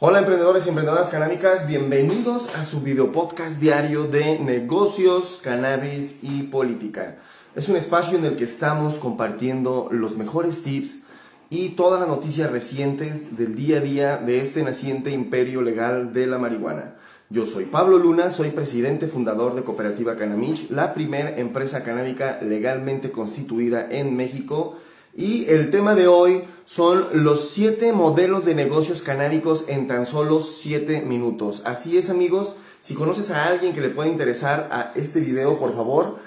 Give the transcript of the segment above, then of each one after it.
Hola emprendedores y emprendedoras canábicas, bienvenidos a su video podcast diario de negocios, cannabis y política. Es un espacio en el que estamos compartiendo los mejores tips y todas las noticias recientes del día a día de este naciente imperio legal de la marihuana. Yo soy Pablo Luna, soy presidente fundador de Cooperativa Canamich, la primera empresa canábica legalmente constituida en México y el tema de hoy son los 7 modelos de negocios canábicos en tan solo 7 minutos. Así es amigos, si conoces a alguien que le pueda interesar a este video, por favor,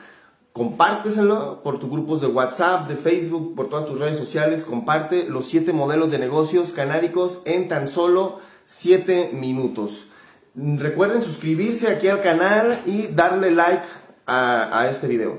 compárteselo por tus grupos de WhatsApp, de Facebook, por todas tus redes sociales. Comparte los 7 modelos de negocios canábicos en tan solo 7 minutos. Recuerden suscribirse aquí al canal y darle like a, a este video.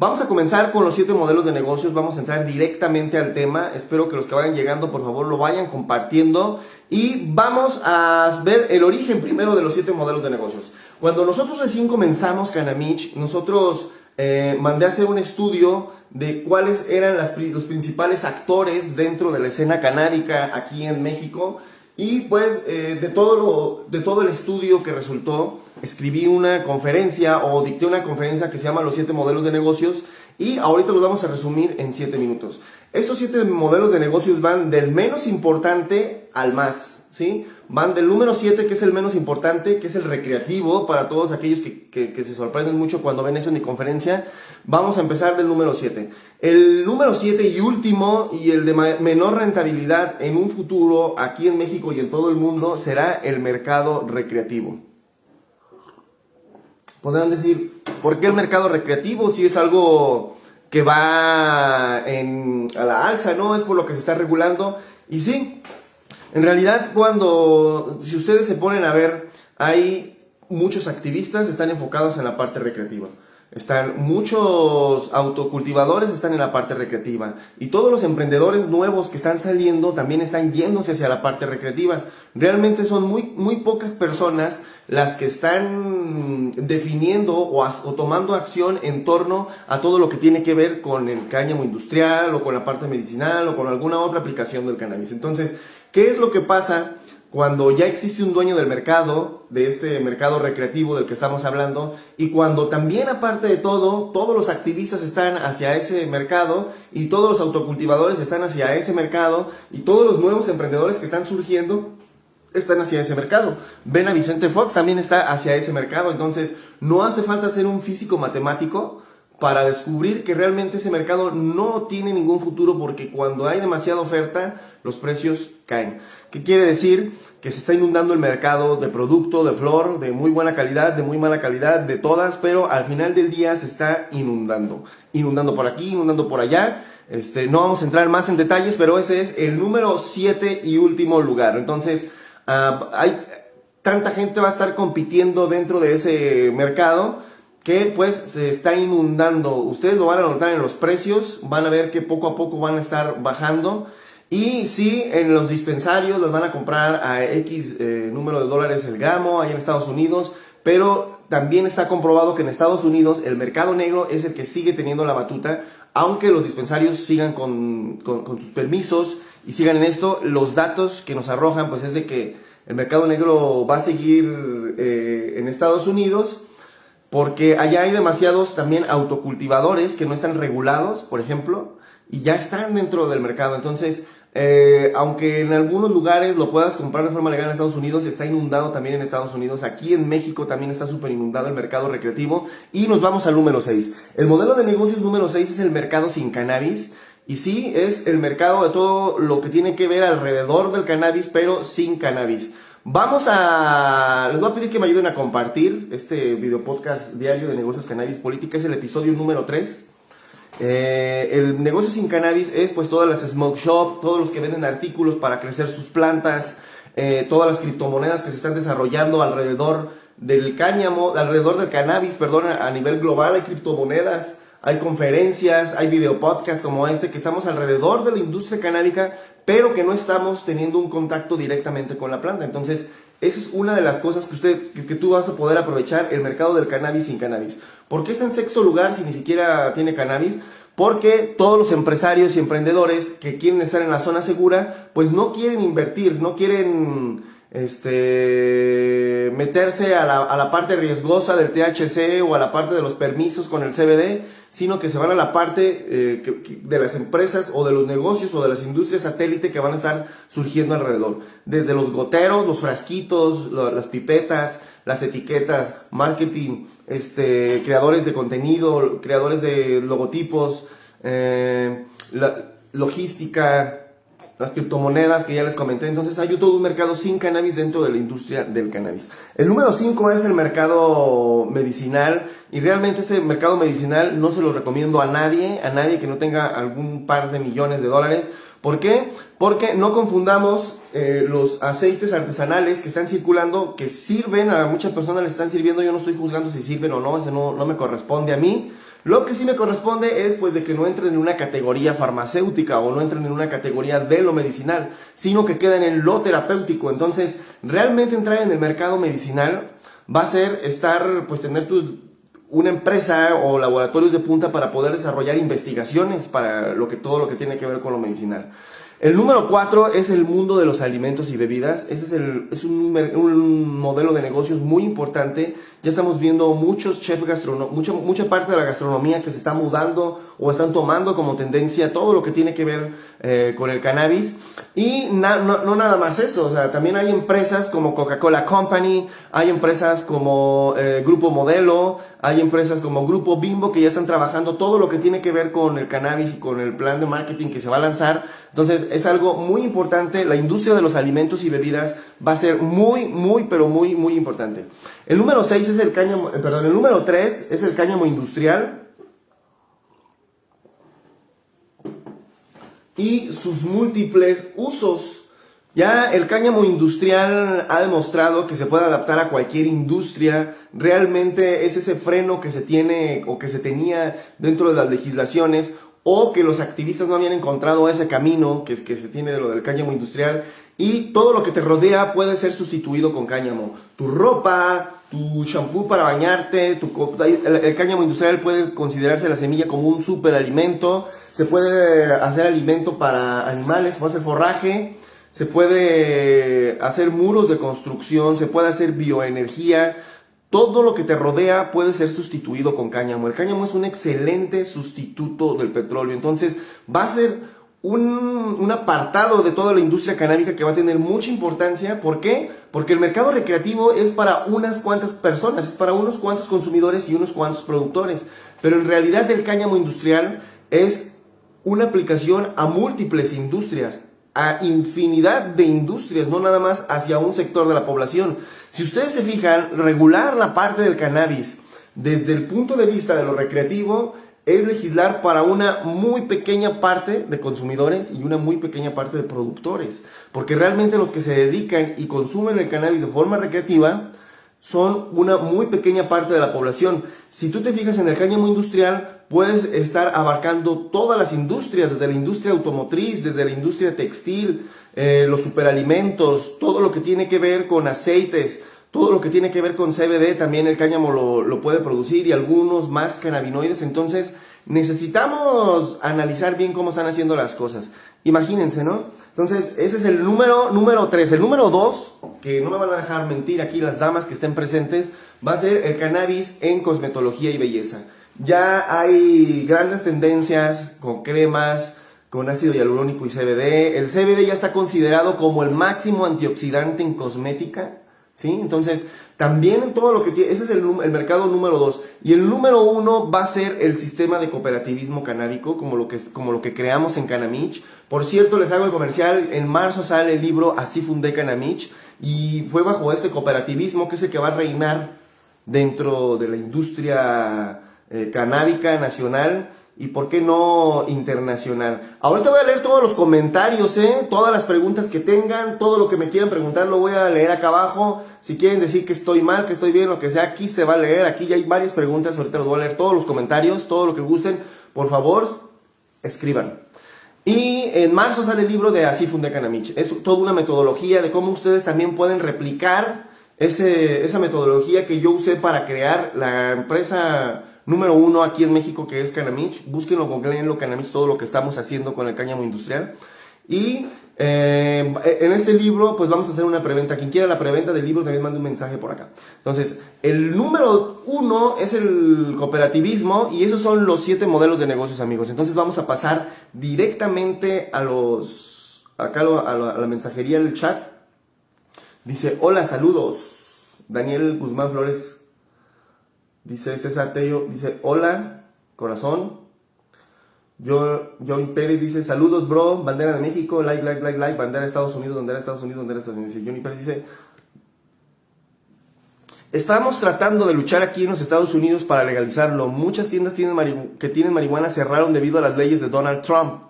Vamos a comenzar con los siete modelos de negocios, vamos a entrar directamente al tema, espero que los que vayan llegando por favor lo vayan compartiendo. Y vamos a ver el origen primero de los siete modelos de negocios. Cuando nosotros recién comenzamos Canamich, nosotros eh, mandé a hacer un estudio de cuáles eran los principales actores dentro de la escena canábica aquí en México. Y pues eh, de, todo de todo el estudio que resultó, escribí una conferencia o dicté una conferencia que se llama Los siete modelos de negocios y ahorita los vamos a resumir en siete minutos. Estos siete modelos de negocios van del menos importante al más, ¿sí? Van del número 7, que es el menos importante, que es el recreativo, para todos aquellos que, que, se sorprenden mucho cuando ven eso en mi conferencia. Vamos a empezar del número 7. El número 7 y último, y el de menor rentabilidad en un futuro, aquí en México y en todo el mundo, será el mercado recreativo. Podrán decir, ¿por qué el mercado recreativo si es algo que va en, a la alza, no? Es por lo que se está regulando. Y sí, en realidad, cuando, si ustedes se ponen a ver, hay muchos activistas están enfocados en la parte recreativa. Están muchos autocultivadores están en la parte recreativa y todos los emprendedores nuevos que están saliendo también están yéndose hacia la parte recreativa. Realmente son muy muy pocas personas las que están definiendo o, o tomando acción en torno a todo lo que tiene que ver con el cáñamo industrial o con la parte medicinal o con alguna otra aplicación del cannabis. Entonces, ¿qué es lo que pasa? Cuando ya existe un dueño del mercado, de este mercado recreativo del que estamos hablando, y cuando también aparte de todo, todos los activistas están hacia ese mercado, y todos los autocultivadores están hacia ese mercado, y todos los nuevos emprendedores que están surgiendo están hacia ese mercado. Ven a Vicente Fox también está hacia ese mercado, entonces no hace falta ser un físico matemático para descubrir que realmente ese mercado no tiene ningún futuro porque cuando hay demasiada oferta, los precios caen. ¿Qué quiere decir? Que se está inundando el mercado de producto, de flor, de muy buena calidad, de muy mala calidad, de todas, pero al final del día se está inundando. Inundando por aquí, inundando por allá. Este, no vamos a entrar más en detalles, pero ese es el número 7 y último lugar. Entonces, ah, hay tanta gente va a estar compitiendo dentro de ese mercado que pues se está inundando. Ustedes lo van a notar en los precios, van a ver que poco a poco van a estar bajando. Y sí, en los dispensarios los van a comprar a X eh, número de dólares el gramo, ahí en Estados Unidos, pero también está comprobado que en Estados Unidos el mercado negro es el que sigue teniendo la batuta, aunque los dispensarios sigan con, sus permisos y sigan en esto, los datos que nos arrojan pues es de que el mercado negro va a seguir eh, en Estados Unidos, porque allá hay demasiados también autocultivadores que no están regulados, por ejemplo, y ya están dentro del mercado. Entonces, eh, aunque en algunos lugares lo puedas comprar de forma legal en Estados Unidos, está inundado también en Estados Unidos. Aquí en México también está súper inundado el mercado recreativo. Y nos vamos al número 6. El modelo de negocios número 6 es el mercado sin cannabis. Y sí, es el mercado de todo lo que tiene que ver alrededor del cannabis, pero sin cannabis. Vamos a... Les voy a pedir que me ayuden a compartir este video podcast diario de negocios cannabis política. Es el episodio número 3. Eh, el negocio sin cannabis es pues todas las smoke shop, todos los que venden artículos para crecer sus plantas, eh, todas las criptomonedas que se están desarrollando alrededor del cáñamo, alrededor del cannabis, perdón, a nivel global hay criptomonedas, hay conferencias, hay video podcast como este, que estamos alrededor de la industria canábica, pero que no estamos teniendo un contacto directamente con la planta. Entonces, esa es una de las cosas que, ustedes, que, tú vas a poder aprovechar el mercado del cannabis sin cannabis. ¿Por qué está en sexto lugar si ni siquiera tiene cannabis? Porque todos los empresarios y emprendedores que quieren estar en la zona segura, pues no quieren invertir, no quieren este, meterse a la, a la parte riesgosa del THC o a la parte de los permisos con el CBD, sino que se van a la parte eh, de las empresas o de los negocios o de las industrias satélite que van a estar surgiendo alrededor. Desde los goteros, los frasquitos, las pipetas, las etiquetas, marketing, este, creadores de contenido, creadores de logotipos, eh, la, logística, las criptomonedas que ya les comenté. Entonces hay todo un mercado sin cannabis dentro de la industria del cannabis. El número 5 es el mercado medicinal y realmente ese mercado medicinal no se lo recomiendo a nadie, a nadie que no tenga algún par de millones de dólares. ¿Por qué? Porque no confundamos eh, los aceites artesanales que están circulando, que sirven, a muchas personas les están sirviendo, yo no estoy juzgando si sirven o no, eso no, no me corresponde a mí. Lo que sí me corresponde es pues de que no entren en una categoría farmacéutica o no entren en una categoría de lo medicinal, sino que queden en lo terapéutico. Entonces, realmente entrar en el mercado medicinal va a ser estar, pues tener una empresa o laboratorios de punta para poder desarrollar investigaciones para lo que todo lo que tiene que ver con lo medicinal. El número cuatro es el mundo de los alimentos y bebidas. Ese es, el, es un, un, modelo de negocios muy importante. Ya estamos viendo muchos chefs gastronómicos, mucha, mucha parte de la gastronomía que se está mudando o están tomando como tendencia todo lo que tiene que ver eh, con el cannabis. Y no, no, nada más eso, o sea, también hay empresas como Coca-Cola Company, hay empresas como eh, Grupo Modelo, hay empresas como Grupo Bimbo que ya están trabajando todo lo que tiene que ver con el cannabis y con el plan de marketing que se va a lanzar. Entonces es algo muy importante, la industria de los alimentos y bebidas va a ser muy, muy, pero muy, muy importante. El número 6 es el cáñamo, eh, perdón, el número 3 es el cáñamo industrial. Y sus múltiples usos. Ya el cáñamo industrial ha demostrado que se puede adaptar a cualquier industria. Realmente es ese freno que se tiene o que se tenía dentro de las legislaciones o que los activistas no habían encontrado ese camino que, que se tiene de lo del cáñamo industrial y todo lo que te rodea puede ser sustituido con cáñamo. Tu ropa, tu champú para bañarte, tu, el, cáñamo industrial puede considerarse la semilla como un superalimento, se puede hacer alimento para animales, se puede hacer forraje, se puede hacer muros de construcción, se puede hacer bioenergía, todo lo que te rodea puede ser sustituido con cáñamo. El cáñamo es un excelente sustituto del petróleo. Entonces va a ser un, un, apartado de toda la industria canábica que va a tener mucha importancia. ¿Por qué? Porque el mercado recreativo es para unas cuantas personas, es para unos cuantos consumidores y unos cuantos productores. Pero en realidad el cáñamo industrial es una aplicación a múltiples industrias, a infinidad de industrias, no nada más hacia un sector de la población. Si ustedes se fijan, regular la parte del cannabis desde el punto de vista de lo recreativo es legislar para una muy pequeña parte de consumidores y una muy pequeña parte de productores. Porque realmente los que se dedican y consumen el cannabis de forma recreativa son una muy pequeña parte de la población. Si tú te fijas en el cáñamo industrial, puedes estar abarcando todas las industrias, desde la industria automotriz, desde la industria textil, eh, los superalimentos, todo lo que tiene que ver con aceites, todo lo que tiene que ver con CBD, también el cáñamo lo, puede producir y algunos más cannabinoides. Entonces, necesitamos analizar bien cómo están haciendo las cosas. Imagínense, ¿no? Entonces, ese es el número número 3. El número 2, que no me van a dejar mentir aquí las damas que estén presentes, va a ser el cannabis en cosmetología y belleza. Ya hay grandes tendencias con cremas, con ácido hialurónico y CBD. El CBD ya está considerado como el máximo antioxidante en cosmética. ¿Sí? Entonces, también todo lo que tiene, ese es el, mercado número 2. Y el número 1 va a ser el sistema de cooperativismo canábico, como lo, que, como lo que creamos en Canamich. Por cierto, les hago el comercial, en marzo sale el libro Así fundé Canamich, y fue bajo este cooperativismo que es el que va a reinar dentro de la industria eh, canábica nacional y por qué no internacional. Ahorita voy a leer todos los comentarios, ¿eh? todas las preguntas que tengan, todo lo que me quieran preguntar lo voy a leer acá abajo. Si quieren decir que estoy mal, que estoy bien, lo que sea, aquí se va a leer. Aquí ya hay varias preguntas, ahorita los voy a leer todos los comentarios, todo lo que gusten. Por favor, escriban. Y en marzo sale el libro de Así Fundé Canamich. Es toda una metodología de cómo ustedes también pueden replicar ese, esa metodología que yo usé para crear la empresa número uno aquí en México que es Canamich. Búsquenlo, googleenlo, Canamich, todo lo que estamos haciendo con el cáñamo industrial. Y Eh, en este libro, pues vamos a hacer una preventa. Quien quiera la preventa del libro también manda un mensaje por acá. Entonces, el número uno es el cooperativismo y esos son los siete modelos de negocios, amigos. Entonces vamos a pasar directamente a los, acá la, a la mensajería del chat. Dice, hola, saludos. Daniel Guzmán Flores. Dice César Tello, dice, hola, corazón. John Pérez dice, saludos bro, bandera de México, like, like, like, like, bandera de Estados Unidos, bandera de Estados Unidos, bandera de Estados Unidos. Dice, Johnny Pérez dice, estamos tratando de luchar aquí en los Estados Unidos para legalizarlo. Muchas tiendas que tienen marihuana cerraron debido a las leyes de Donald Trump.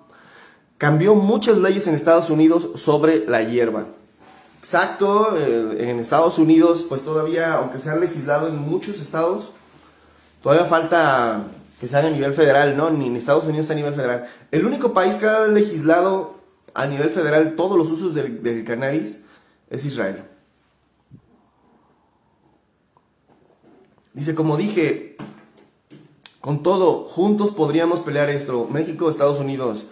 Cambió muchas leyes en Estados Unidos sobre la hierba. Exacto, eh, en Estados Unidos, pues todavía, aunque se ha legislado en muchos estados, todavía falta que sea a nivel federal, ¿no? Ni en Estados Unidos a nivel federal. El único país que ha legislado a nivel federal todos los usos del, cannabis es Israel. Dice, como dije, con todo, juntos podríamos pelear esto. México, Estados Unidos,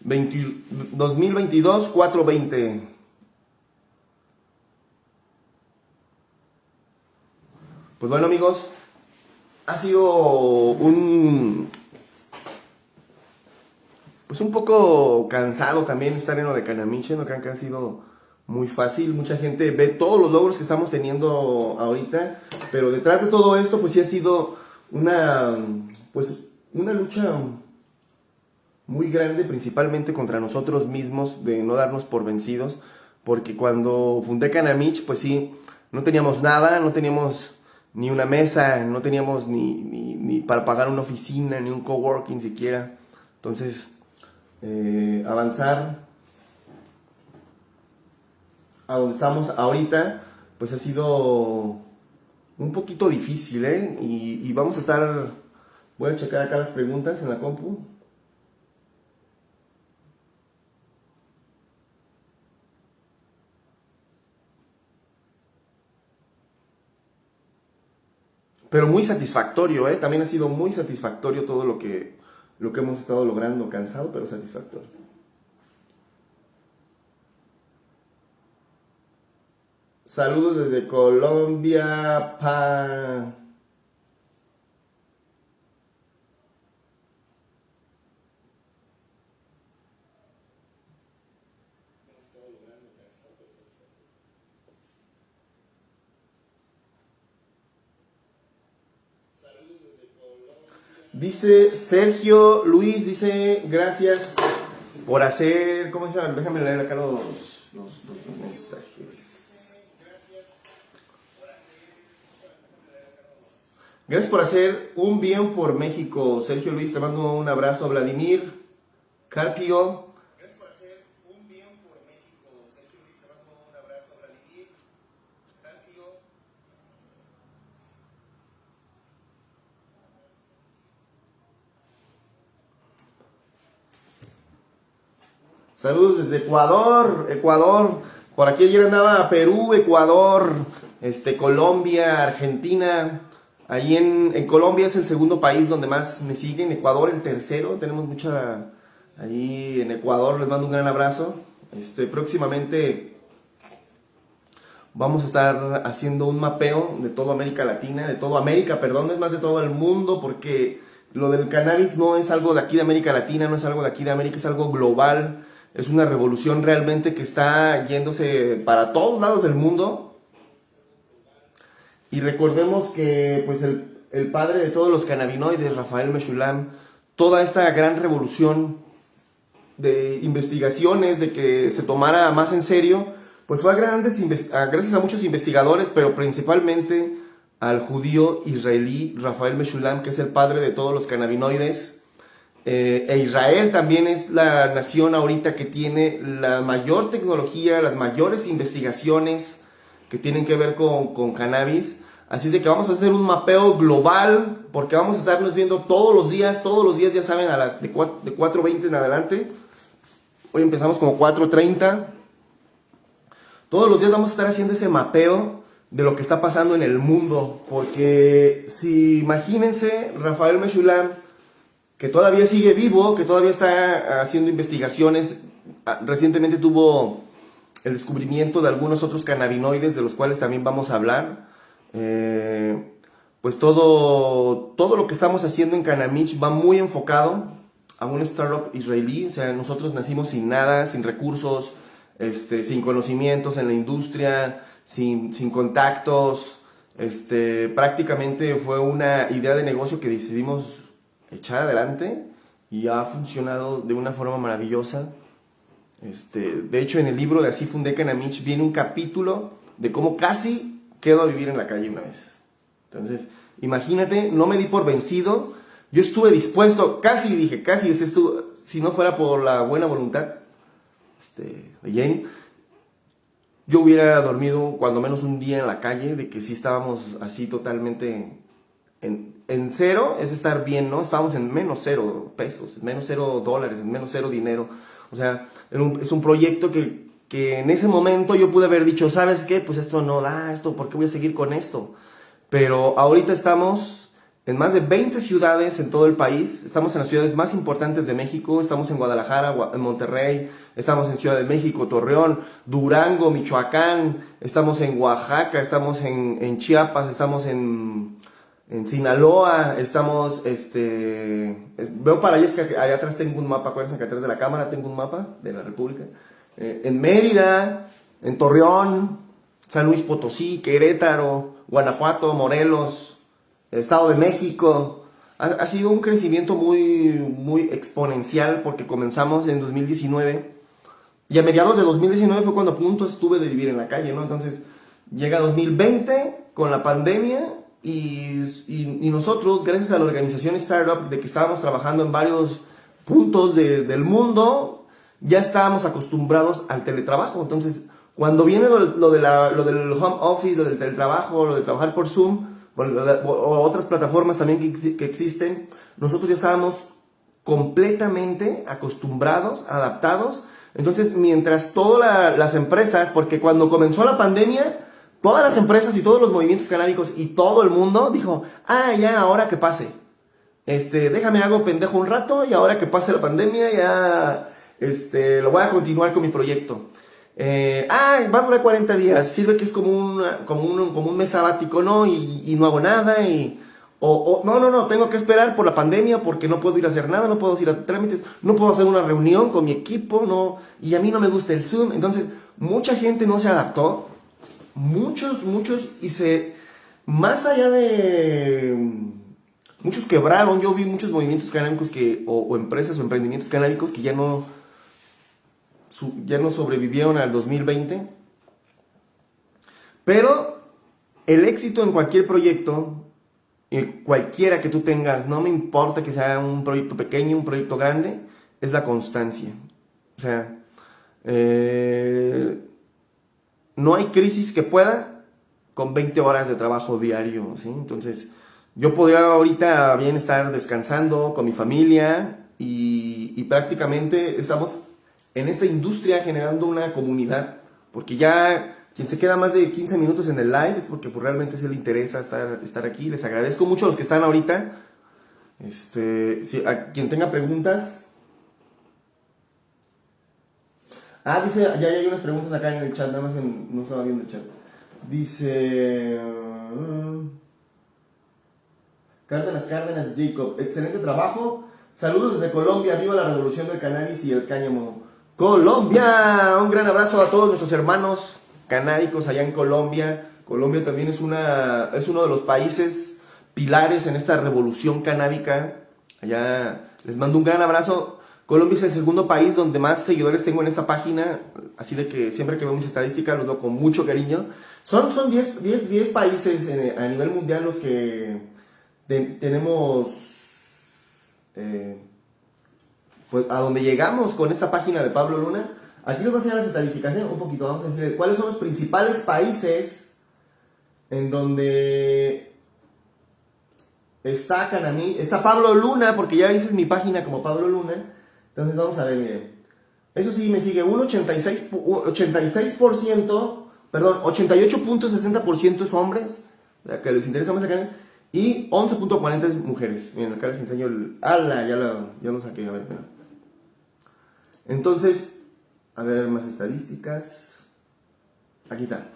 2022, 420. Pues bueno amigos, ha sido un pues un poco cansado también estar en lo de Canamiche, no crean que ha sido muy fácil, mucha gente ve todos los logros que estamos teniendo ahorita, pero detrás de todo esto pues sí ha sido una pues una lucha muy grande principalmente contra nosotros mismos de no darnos por vencidos, porque cuando fundé Canamich pues sí, no teníamos nada, no teníamos ni una mesa, no teníamos ni, ni, para pagar una oficina, ni un coworking siquiera. Entonces, eh, avanzar a donde estamos ahorita, pues ha sido un poquito difícil, ¿eh? Y vamos a estar, voy a checar acá las preguntas en la compu. Pero muy satisfactorio, ¿eh? También ha sido muy satisfactorio todo lo que, lo que hemos estado logrando, cansado, pero satisfactorio. Saludos desde Colombia, pa... Dice Sergio Luis, dice gracias por hacer, ¿cómo se llama? Déjame leer acá los, los, los mensajes. Gracias por hacer un bien por México. Sergio Luis, te mando un abrazo. Vladimir Carpio, Saludos desde Ecuador, Ecuador. Por aquí ayer andaba Perú, Ecuador, este, Colombia, Argentina. Ahí en, Colombia es el segundo país donde más me siguen. Ecuador el tercero. Tenemos mucha... Ahí en Ecuador les mando un gran abrazo. Este, próximamente vamos a estar haciendo un mapeo de toda América Latina, de toda América, perdón, es más de todo el mundo porque lo del cannabis no es algo de aquí de América Latina, no es algo de aquí de América, es algo global es una revolución realmente que está yéndose para todos lados del mundo. Y recordemos que pues el, padre de todos los cannabinoides, Rafael Meshulam, toda esta gran revolución de investigaciones, de que se tomara más en serio, pues fue a grandes, gracias a muchos investigadores, pero principalmente al judío israelí Rafael Meshulam, que es el padre de todos los cannabinoides, eh, e Israel también es la nación ahorita que tiene la mayor tecnología, las mayores investigaciones que tienen que ver con, cannabis. Así es de que vamos a hacer un mapeo global, porque vamos a estarnos viendo todos los días, todos los días ya saben, a las de 4.20 en adelante. Hoy empezamos como 4.30. Todos los días vamos a estar haciendo ese mapeo de lo que está pasando en el mundo, porque si imagínense, Rafael Meshulam, que todavía sigue vivo, que todavía está haciendo investigaciones ah, recientemente tuvo el descubrimiento de algunos otros cannabinoides de los cuales también vamos a hablar. Eh, pues todo, todo lo que estamos haciendo en Canamich va muy enfocado a un startup israelí. O sea, nosotros nacimos sin nada, sin recursos, este, sin conocimientos en la industria, sin, sin contactos. Este, prácticamente fue una idea de negocio que decidimos echar adelante y ha funcionado de una forma maravillosa. Este, de hecho, en el libro de Así fundé Canamich viene un capítulo de cómo casi quedo a vivir en la calle una vez. Entonces, imagínate, no me di por vencido. Yo estuve dispuesto, casi dije, casi, si no fuera por la buena voluntad este, de Jenny, yo hubiera dormido cuando menos un día en la calle, de que sí estábamos así totalmente en, en cero, es estar bien, ¿no? Estábamos en menos cero pesos, menos cero dólares, en menos cero dinero. O sea, es un proyecto que, que en ese momento yo pude haber dicho, ¿sabes qué? Pues esto no da, esto, ¿por qué voy a seguir con esto? Pero ahorita estamos en más de 20 ciudades en todo el país. Estamos en las ciudades más importantes de México. Estamos en Guadalajara, en Monterrey, estamos en Ciudad de México, Torreón, Durango, Michoacán, estamos en Oaxaca, estamos en, en Chiapas, estamos en, en Sinaloa, estamos, este, veo para allá, es que allá atrás tengo un mapa, acuérdense que atrás de la cámara tengo un mapa de la República, eh, en Mérida, en Torreón, San Luis Potosí, Querétaro, Guanajuato, Morelos, Estado de México. Ha, sido un crecimiento muy, muy exponencial porque comenzamos en 2019 y a mediados de 2019 fue cuando a punto estuve de vivir en la calle, ¿no? Entonces llega 2020 con la pandemia y, y, nosotros, gracias a la organización Startup, de que estábamos trabajando en varios puntos de, del mundo, ya estábamos acostumbrados al teletrabajo. Entonces, cuando viene lo, de la, lo del home office, lo del teletrabajo, lo de trabajar por Zoom, o otras plataformas también que, que existen, nosotros ya estábamos completamente acostumbrados, adaptados. Entonces, mientras todas las empresas, porque cuando comenzó la pandemia, todas las empresas y todos los movimientos canábicos y todo el mundo dijo, ah, ya, ahora que pase. Este, déjame hago pendejo un rato y ahora que pase la pandemia ya, este, lo voy a continuar con mi proyecto. Eh, ah, va a durar 40 días, sirve que es como, una, como, un, como un mes sabático, ¿no? Y, no hago nada y... O, o, no, no, no, tengo que esperar por la pandemia porque no puedo ir a hacer nada, no puedo ir a trámites, no puedo hacer una reunión con mi equipo, no, y a mí no me gusta el Zoom. Entonces, mucha gente no se adaptó muchos, muchos, y se, más allá de, muchos quebraron, yo vi muchos movimientos canábicos que, o, empresas o emprendimientos canábicos que ya no, ya no sobrevivieron al 2020, pero el éxito en cualquier proyecto, cualquiera que tú tengas, no me importa que sea un proyecto pequeño, un proyecto grande, es la constancia. O sea, eh, no hay crisis que pueda con 20 horas de trabajo diario, ¿sí? Entonces, yo podría ahorita bien estar descansando con mi familia y, prácticamente estamos en esta industria generando una comunidad, porque ya quien se queda más de 15 minutos en el live es porque pues, realmente se le interesa estar, estar aquí. Les agradezco mucho a los que están ahorita. Este, si, a quien tenga preguntas, Ah, dice, ya hay unas preguntas acá en el chat, nada más que no estaba viendo el chat. Dice... Uh, Cárdenas, Cárdenas, Jacob. Excelente trabajo. Saludos desde Colombia. Viva la revolución del cannabis y el cáñamo. Colombia. Un gran abrazo a todos nuestros hermanos canábicos allá en Colombia. Colombia también es, una, es uno de los países pilares en esta revolución canábica. Allá les mando un gran abrazo. Colombia es el segundo país donde más seguidores tengo en esta página, así de que siempre que veo mis estadísticas los veo con mucho cariño. Son, son 10, 10, 10 países a nivel mundial los que tenemos, eh, pues a donde llegamos con esta página de Pablo Luna. Aquí les voy a enseñar las estadísticas, ¿eh? un poquito, vamos a decir cuáles son los principales países en donde está Canamí, está Pablo Luna, porque ya dices mi página como Pablo Luna. Entonces vamos a ver, miren. Eso sí, me sigue un 86%, 86% perdón, 88.60% es hombres, que les interesa acá, y 11.40 es mujeres. Miren, acá les enseño el... ¡Hala! Ya lo, ya lo saqué, a ver, Entonces, A ver, más estadísticas. Aquí está.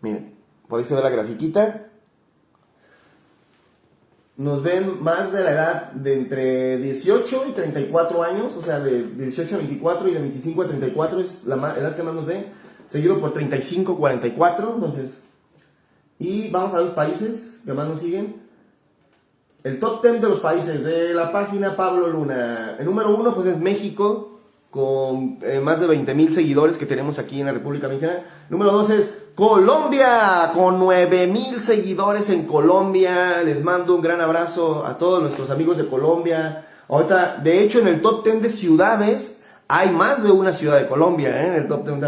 Miren, por ahí se ve la grafiquita. Nos ven más de la edad de entre 18 y 34 años, o sea, de 18 a 24 y de 25 a 34 es la edad que más nos ven, seguido por 35 44, entonces. Y vamos a los países que más nos siguen. El top 10 de los países de la página Pablo Luna. El número uno pues es México, con eh, más de 20 mil seguidores que tenemos aquí en la República Mexicana. Número dos es Colombia, con 9 mil seguidores en Colombia. Les mando un gran abrazo a todos nuestros amigos de Colombia. Ahorita, de hecho, en el top 10 de ciudades hay más de una ciudad de Colombia, ¿eh? En el top 10.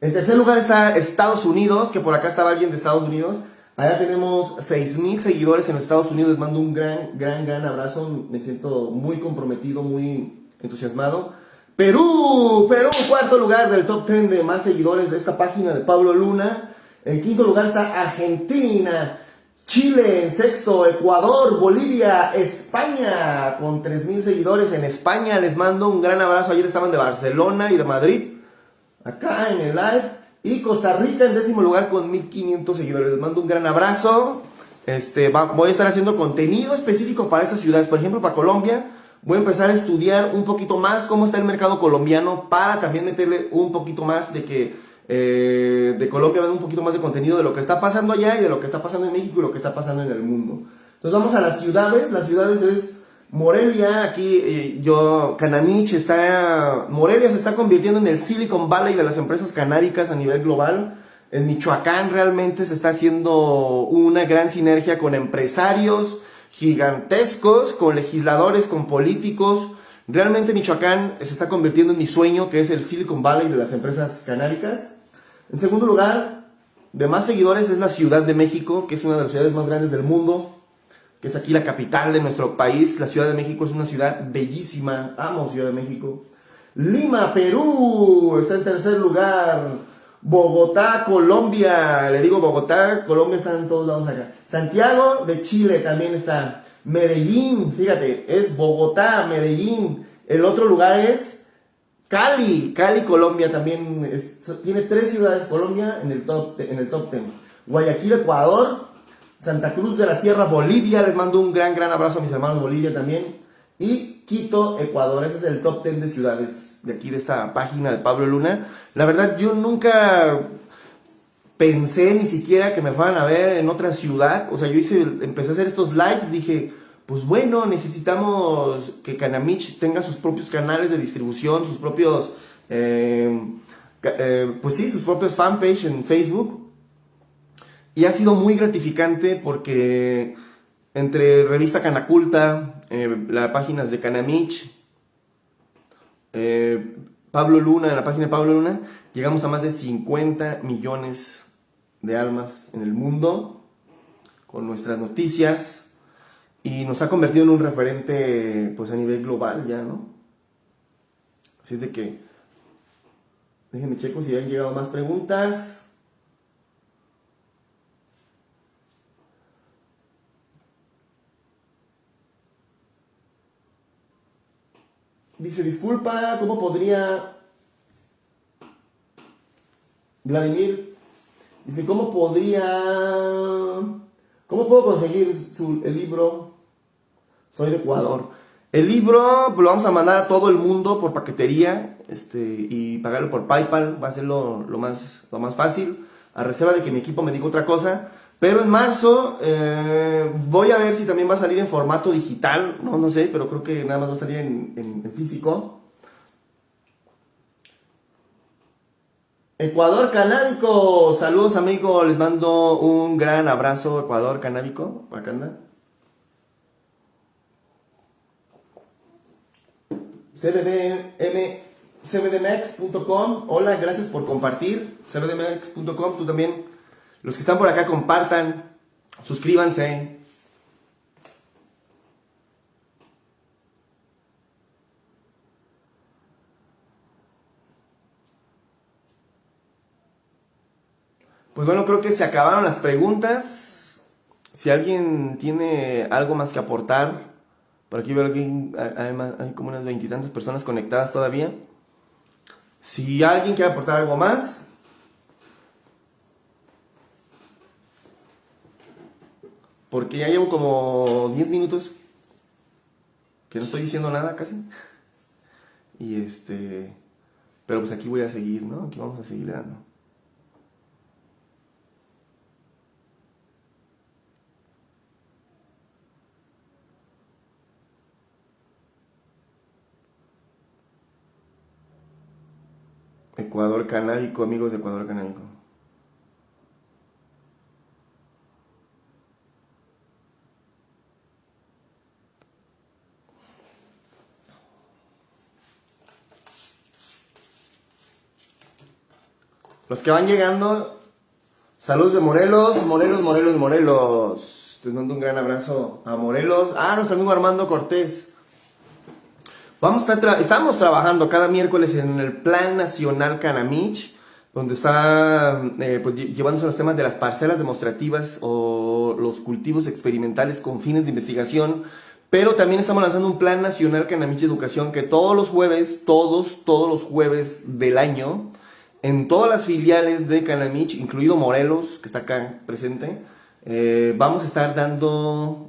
En tercer lugar está Estados Unidos, que por acá estaba alguien de Estados Unidos. Allá tenemos 6.000 seguidores en Estados Unidos. Les mando un gran, gran, gran abrazo. Me siento muy comprometido, muy entusiasmado. Perú, Perú, cuarto lugar del top 10 de más seguidores de esta página de Pablo Luna. En quinto lugar está Argentina. Chile en sexto, Ecuador, Bolivia, España, con 3.000 seguidores en España. Les mando un gran abrazo. Ayer estaban de Barcelona y de Madrid, acá en el live. Y Costa Rica en décimo lugar con 1500 seguidores. Les mando un gran abrazo. Este, voy a estar haciendo contenido específico para estas ciudades. Por ejemplo, para Colombia, voy a empezar a estudiar un poquito más cómo está el mercado colombiano para también meterle un poquito más de que eh, de Colombia, un poquito más de contenido de lo que está pasando allá y de lo que está pasando en México y lo que está pasando en el mundo. Entonces vamos a las ciudades. Las ciudades es Morelia, aquí eh, yo, Cananich está, Morelia se está convirtiendo en el Silicon Valley de las empresas canáricas a nivel global. En Michoacán realmente se está haciendo una gran sinergia con empresarios gigantescos, con legisladores, con políticos. Realmente Michoacán se está convirtiendo en mi sueño, que es el Silicon Valley de las empresas canáricas. En segundo lugar, de más seguidores es la Ciudad de México, que es una de las ciudades más grandes del mundo que es aquí la capital de nuestro país. La Ciudad de México es una ciudad bellísima. Amo Ciudad de México. Lima, Perú, está en tercer lugar. Bogotá, Colombia. Le digo Bogotá, Colombia está en todos lados acá. Santiago de Chile también está. Medellín, fíjate, es Bogotá, Medellín. El otro lugar es Cali. Cali, Colombia también. tiene tres ciudades Colombia en el top, en el top ten. Guayaquil, Ecuador. Santa Cruz de la Sierra, Bolivia. Les mando un gran, gran abrazo a mis hermanos de Bolivia también. Y Quito, Ecuador. Ese es el top 10 de ciudades de aquí, de esta página de Pablo Luna. La verdad, yo nunca pensé ni siquiera que me fueran a ver en otra ciudad. O sea, yo hice, empecé a hacer estos lives, dije, pues bueno, necesitamos que Canamich tenga sus propios canales de distribución, sus propios, eh, eh, pues sí, sus propios fanpage en Facebook y ha sido muy gratificante porque entre revista Canaculta, eh, las páginas de Canamich, eh, Pablo Luna, en la página de Pablo Luna, llegamos a más de 50 millones de almas en el mundo con nuestras noticias y nos ha convertido en un referente pues a nivel global ya, ¿no? Así es de que déjenme checo si han llegado más preguntas. Dice, disculpa, ¿cómo podría... Vladimir, dice, ¿cómo podría... ¿Cómo puedo conseguir el libro? Soy de Ecuador. El libro lo vamos a mandar a todo el mundo por paquetería este, y pagarlo por PayPal. Va a ser lo, más, lo más fácil. A reserva de que mi equipo me diga otra cosa. Pero en marzo eh, voy a ver si también va a salir en formato digital, no, no sé, pero creo que nada más va a salir en, físico. Ecuador Canábico, saludos amigos, les mando un gran abrazo Ecuador Canábico, acá anda. Hola, gracias por compartir, cbdmex.com, tú también. Los que están por acá compartan, suscríbanse. Pues bueno, creo que se acabaron las preguntas. Si alguien tiene algo más que aportar, por aquí veo que hay, hay como unas veintitantas personas conectadas todavía. Si alguien quiere aportar algo más, porque ya llevo como 10 minutos que no estoy diciendo nada casi. Y este, pero pues aquí voy a seguir, ¿no? Aquí vamos a seguir dando. Ecuador Canábico, amigos de Ecuador Canábico. Los que van llegando, saludos de Morelos, Morelos, Morelos, Morelos. Te mando un gran abrazo a Morelos. Ah, nuestro amigo Armando Cortés. Vamos a estar estamos trabajando cada miércoles en el Plan Nacional Canamich, donde está eh, pues, llevándose los temas de las parcelas demostrativas o los cultivos experimentales con fines de investigación. Pero también estamos lanzando un Plan Nacional Canamich Educación que todos los jueves, todos, todos los jueves del año, en todas las filiales de Canamich, incluido Morelos, que está acá presente, eh, vamos a estar dando,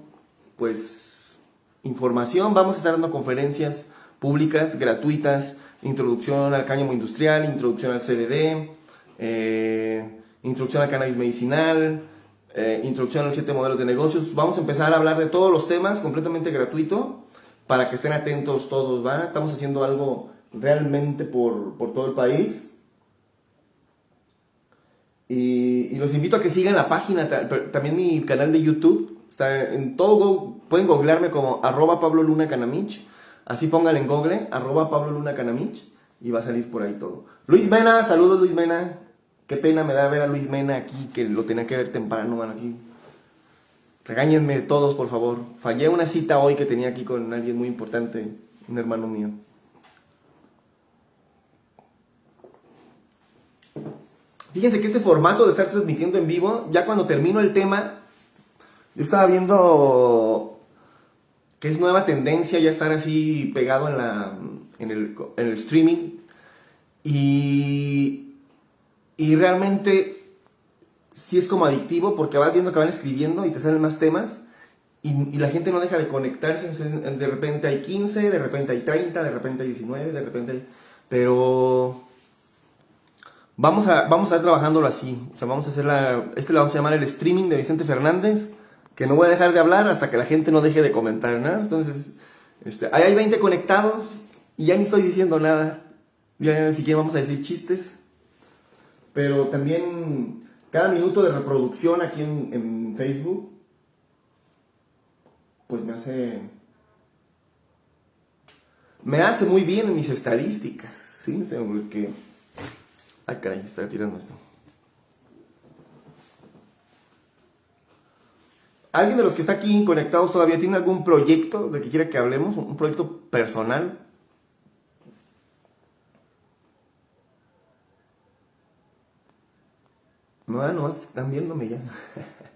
pues, información, vamos a estar dando conferencias públicas, gratuitas, introducción al cáñamo industrial, introducción al CBD, eh, introducción al cannabis medicinal, eh, introducción a los siete modelos de negocios. Vamos a empezar a hablar de todos los temas completamente gratuito para que estén atentos todos, ¿va? Estamos haciendo algo realmente por, por todo el país. Y, los invito a que sigan la página, también mi canal de YouTube. Está en todo, pueden googlearme como arroba Pablo Luna Canamich. Así póngale en google, arroba Pablo Luna Canamich. Y va a salir por ahí todo. Luis Mena, saludos Luis Mena. Qué pena me da ver a Luis Mena aquí, que lo tenía que ver temprano, bueno, aquí. Regáñenme todos, por favor. Fallé una cita hoy que tenía aquí con alguien muy importante, un hermano mío. Fíjense que este formato de estar transmitiendo en vivo, ya cuando termino el tema, yo estaba viendo que es nueva tendencia ya estar así pegado en, la, en, el, en el streaming. Y, y realmente sí es como adictivo porque vas viendo que van escribiendo y te salen más temas. Y, la gente no deja de conectarse. De repente hay 15, de repente hay 30, de repente hay 19, de repente hay... Pero Vamos a, vamos a estar trabajándolo así. O sea, vamos a hacer la. Este lo vamos a llamar el streaming de Vicente Fernández. Que no voy a dejar de hablar hasta que la gente no deje de comentar, ¿no? Entonces, este, ahí hay 20 conectados y ya ni estoy diciendo nada. Ya ni siquiera vamos a decir chistes. Pero también cada minuto de reproducción aquí en, Facebook, pues me hace. Me hace muy bien en mis estadísticas, ¿sí? Porque Ay, caray, está tirando esto. ¿Alguien de los que está aquí conectados todavía tiene algún proyecto de que quiera que hablemos? ¿Un proyecto personal? No, no, están viéndome ya.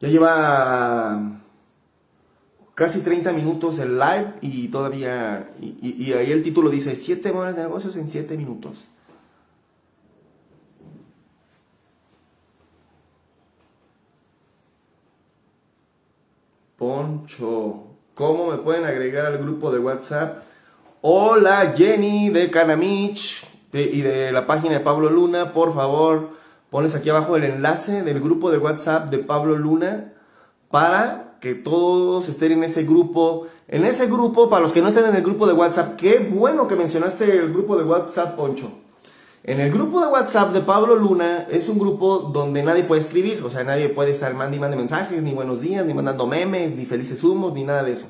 Ya lleva casi 30 minutos el live y todavía, y, ahí el título dice 7 monedas de negocios en 7 minutos. Poncho, ¿cómo me pueden agregar al grupo de WhatsApp? Hola Jenny de Canamich y de la página de Pablo Luna, por favor pones aquí abajo el enlace del grupo de WhatsApp de Pablo Luna para que todos estén en ese grupo. En ese grupo, para los que no estén en el grupo de WhatsApp, qué bueno que mencionaste el grupo de WhatsApp, Poncho. En el grupo de WhatsApp de Pablo Luna es un grupo donde nadie puede escribir, o sea, nadie puede estar mandando y mande mensajes, ni buenos días, ni mandando memes, ni felices humos, ni nada de eso.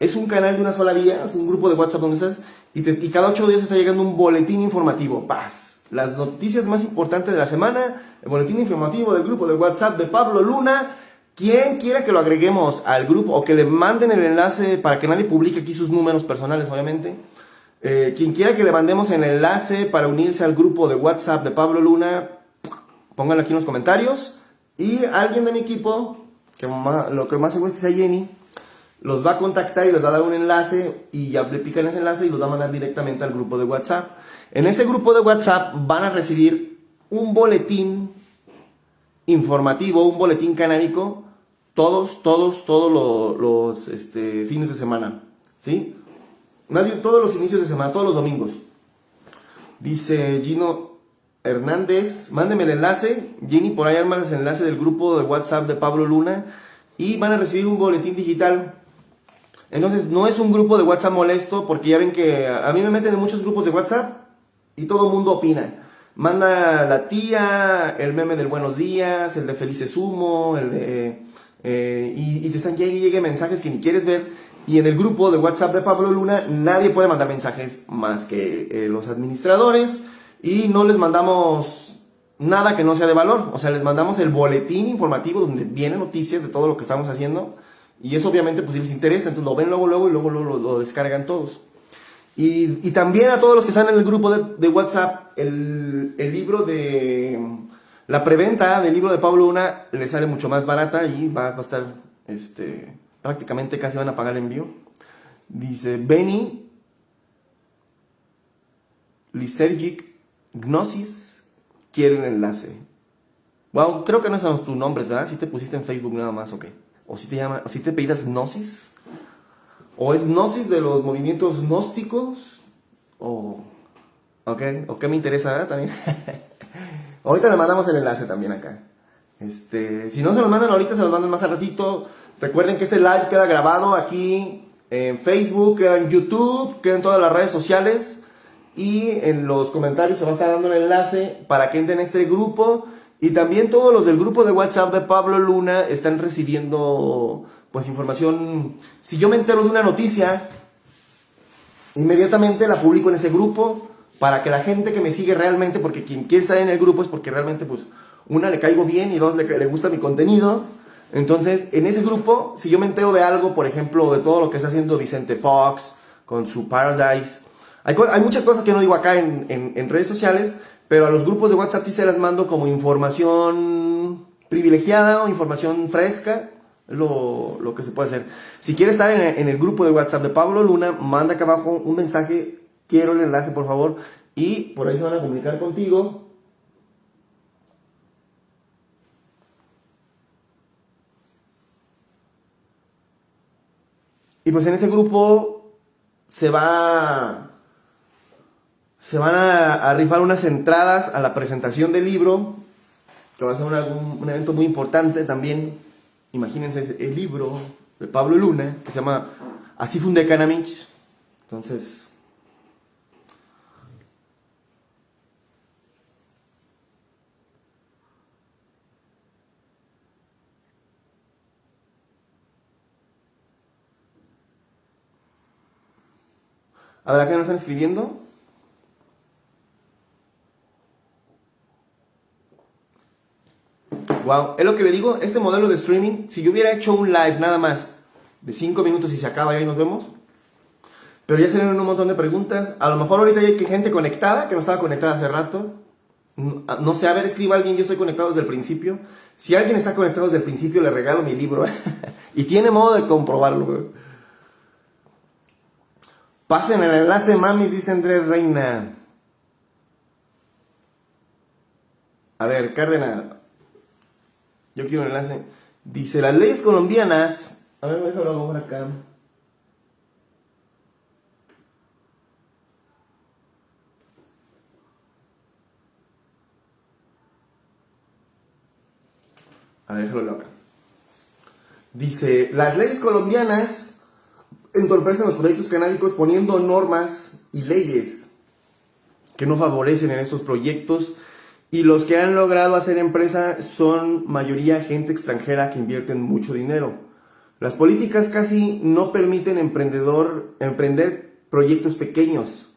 Es un canal de una sola vía, es un grupo de WhatsApp donde estás y, cada ocho días está llegando un boletín informativo. Paz las noticias más importantes de la semana, el boletín informativo del grupo de WhatsApp de Pablo Luna. Quien quiera que lo agreguemos al grupo o que le manden el enlace para que nadie publique aquí sus números personales, obviamente, Eh, quien quiera que le mandemos el enlace para unirse al grupo de WhatsApp de Pablo Luna, pónganlo aquí en los comentarios. Y alguien de mi equipo, que lo que más seguro es que sea Jenny, los va a contactar y les va a dar un enlace y ya le pican ese enlace y los va a mandar directamente al grupo de WhatsApp. En ese grupo de WhatsApp van a recibir un boletín informativo, un boletín canábico, todos, todos, todos los, este, fines de semana. ¿Sí? Nadie, todos los inicios de semana, todos los domingos. Dice Gino Hernández, mándeme el enlace. Jenny, por ahí arma el enlace del grupo de WhatsApp de Pablo Luna. Y van a recibir un boletín digital. Entonces, no es un grupo de WhatsApp molesto, porque ya ven que a mí me meten en muchos grupos de WhatsApp y todo el mundo opina. Manda la tía, el meme del buenos días, el de felices humo, el de... Eh, y, te están llegue, llegue mensajes que ni quieres ver. Y en el grupo de WhatsApp de Pablo Luna nadie puede mandar mensajes más que eh, los administradores y no les mandamos nada que no sea de valor. O sea, les mandamos el boletín informativo donde vienen noticias de todo lo que estamos haciendo y eso obviamente pues si les interesa, entonces lo ven luego, luego y luego, lo, descargan todos. Y, y, también a todos los que están en el grupo de, WhatsApp, el, libro de... La preventa del libro de Pablo Luna les sale mucho más barata y va, a estar este, prácticamente casi van a pagar el envío. Dice Benny Lisergic Gnosis quiere un enlace. Wow, creo que no son tus nombres, ¿verdad? Si te pusiste en Facebook nada más, ok. O si te llama, o si te pedías Gnosis. O es Gnosis de los movimientos gnósticos. O. Ok, o qué me interesa, ¿verdad? También. ahorita le mandamos el enlace también acá. Este, si no se lo mandan ahorita, se los mandan más al ratito. Recuerden que este live queda grabado aquí en Facebook, queda en YouTube, queda en todas las redes sociales. Y en los comentarios se va a estar dando el enlace para que entren en este grupo. Y también todos los del grupo de WhatsApp de Pablo Luna están recibiendo pues información. Si yo me entero de una noticia, inmediatamente la publico en ese grupo para que la gente que me sigue realmente, porque quien quiere estar en el grupo es porque realmente pues una le caigo bien y dos le, le gusta mi contenido. Entonces, en ese grupo, si yo me entero de algo, por ejemplo, de todo lo que está haciendo Vicente Fox con su Paradise, hay, hay muchas cosas que no digo acá en, en, redes sociales, pero a los grupos de WhatsApp sí se las mando como información privilegiada o información fresca, lo, lo que se puede hacer. Si quieres estar en, en, el grupo de WhatsApp de Pablo Luna, manda acá abajo un mensaje, quiero el enlace por favor, y por ahí se van a comunicar contigo Y pues en ese grupo se va. Se van a, rifar unas entradas a la presentación del libro, que va a ser un, evento muy importante también. Imagínense el libro de Pablo Luna, que se llama Así funde Canamich. Entonces, A ver, ¿qué nos están escribiendo? Wow, es lo que le digo, este modelo de streaming, si yo hubiera hecho un live nada más de 5 minutos y se acaba y ahí nos vemos, pero ya se un montón de preguntas, a lo mejor ahorita hay gente conectada, que no estaba conectada hace rato, no sé, a ver, escriba alguien, yo estoy conectado desde el principio, si alguien está conectado desde el principio le regalo mi libro, y tiene modo de comprobarlo, Pasen el enlace, mamis, dice Andrés Reina. A ver, Cárdenas. Yo quiero un enlace. Dice, las leyes colombianas... A ver, déjalo por acá. A ver, déjalo acá. Dice, las leyes colombianas entorpecen los proyectos canábicos poniendo normas y leyes que no favorecen en estos proyectos y los que han logrado hacer empresa son mayoría gente extranjera que invierten mucho dinero. Las políticas casi no permiten emprendedor emprender proyectos pequeños.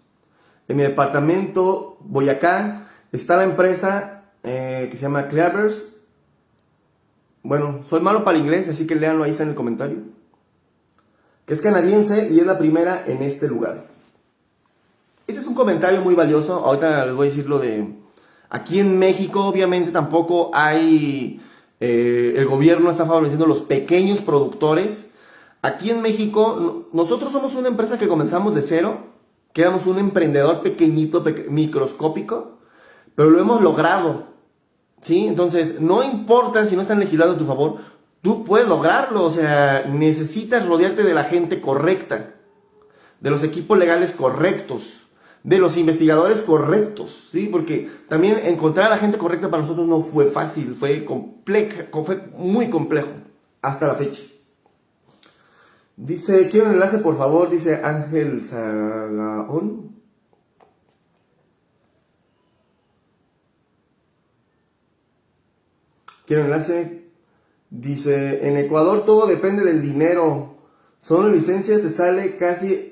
En mi departamento, Boyacá, está la empresa eh, que se llama Clavers. Bueno, soy malo para el inglés, así que leanlo ahí está en el comentario. Es canadiense y es la primera en este lugar. este es un comentario muy valioso. Ahorita les voy a decir lo de... Aquí en México obviamente tampoco hay... Eh, el gobierno está favoreciendo los pequeños productores. Aquí en México, nosotros somos una empresa que comenzamos de cero, que éramos un emprendedor pequeñito, microscópico, pero lo hemos logrado. ¿Sí? Entonces, no importa si no están legislando a tu favor, tú puedes lograrlo. O sea, necesitas rodearte de la gente correcta, de los equipos legales correctos de los investigadores correctos, ¿sí? Porque también encontrar a la gente correcta para nosotros no fue fácil, fue, complejo, fue muy complejo hasta la fecha. Dice, quiero un enlace por favor, dice Ángel Sagaón. Quiero un enlace. Dice, en Ecuador todo depende del dinero. Son licencias, te sale casi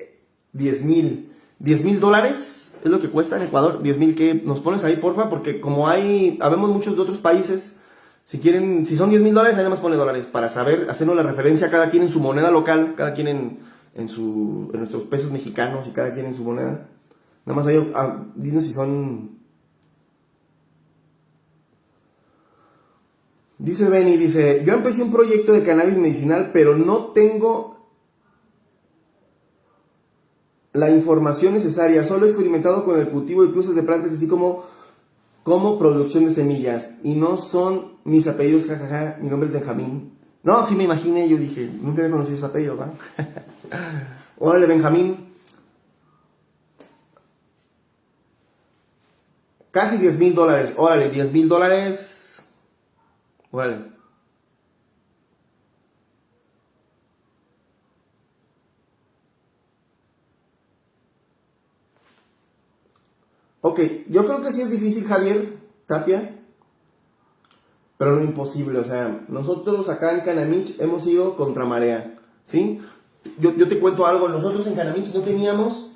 10 mil. 10 mil dólares es lo que cuesta en Ecuador. 10 mil que nos pones ahí, porfa, porque como hay, habemos muchos de otros países, si quieren, si son 10 mil dólares, ahí más pone dólares, para saber, hacernos la referencia cada quien en su moneda local, cada quien en, en, su, en nuestros pesos mexicanos y cada quien en su moneda. Nada más ahí, ah, dinos si son... Dice Benny, dice, yo empecé un proyecto de cannabis medicinal, pero no tengo la información necesaria. Solo he experimentado con el cultivo de cruces de plantas, así como, como producción de semillas. Y no son mis apellidos, jajaja. Mi nombre es Benjamín. No, sí me imaginé, yo dije, nunca había conocido ese apellido, ¿verdad? Órale, Benjamín. Casi 10 mil dólares. Órale, 10 mil dólares. Órale. Ok, yo creo que sí es difícil, Javier Tapia, pero no imposible. O sea, nosotros acá en Canamich hemos ido contra marea, ¿sí? Yo, te cuento algo, nosotros en Canamich no teníamos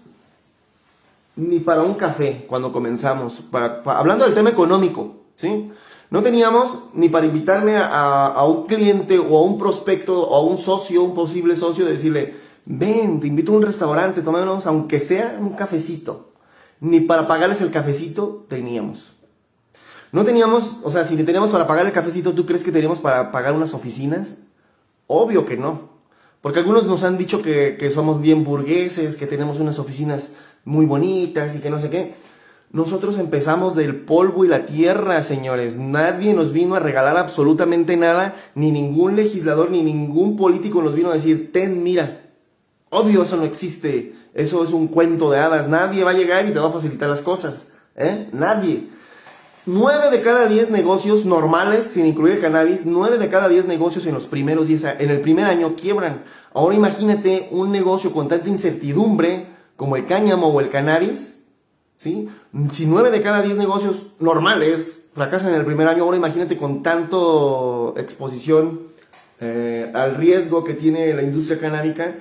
ni para un café cuando comenzamos, para, hablando del tema económico, ¿sí? No teníamos ni para invitarme a, un cliente o a un prospecto o a un socio, un posible socio, de decirle, ven, te invito a un restaurante, tomémonos aunque sea un cafecito ni para pagarles el cafecito teníamos. No teníamos, o sea, si teníamos para pagar el cafecito, ¿tú crees que teníamos para pagar unas oficinas? Obvio que no. Porque algunos nos han dicho que somos bien burgueses, que tenemos unas oficinas muy bonitas y que no sé qué. Nosotros empezamos del polvo y la tierra, señores. Nadie nos vino a regalar absolutamente nada, ni ningún legislador, ni ningún político nos vino a decir, ten, mira. Obvio, eso no existe. Eso es un cuento de hadas. Nadie va a llegar y te va a facilitar las cosas. ¿eh? Nadie. Nueve de cada diez negocios normales, sin incluir cannabis, nueve de cada diez negocios en los primeros diez, en el primer año quiebran. Ahora imagínate un negocio con tanta incertidumbre como el cáñamo o el cannabis, Si nueve de cada diez negocios normales fracasan en el primer año, ahora imagínate con tanto exposición eh, al riesgo que tiene la industria canábica,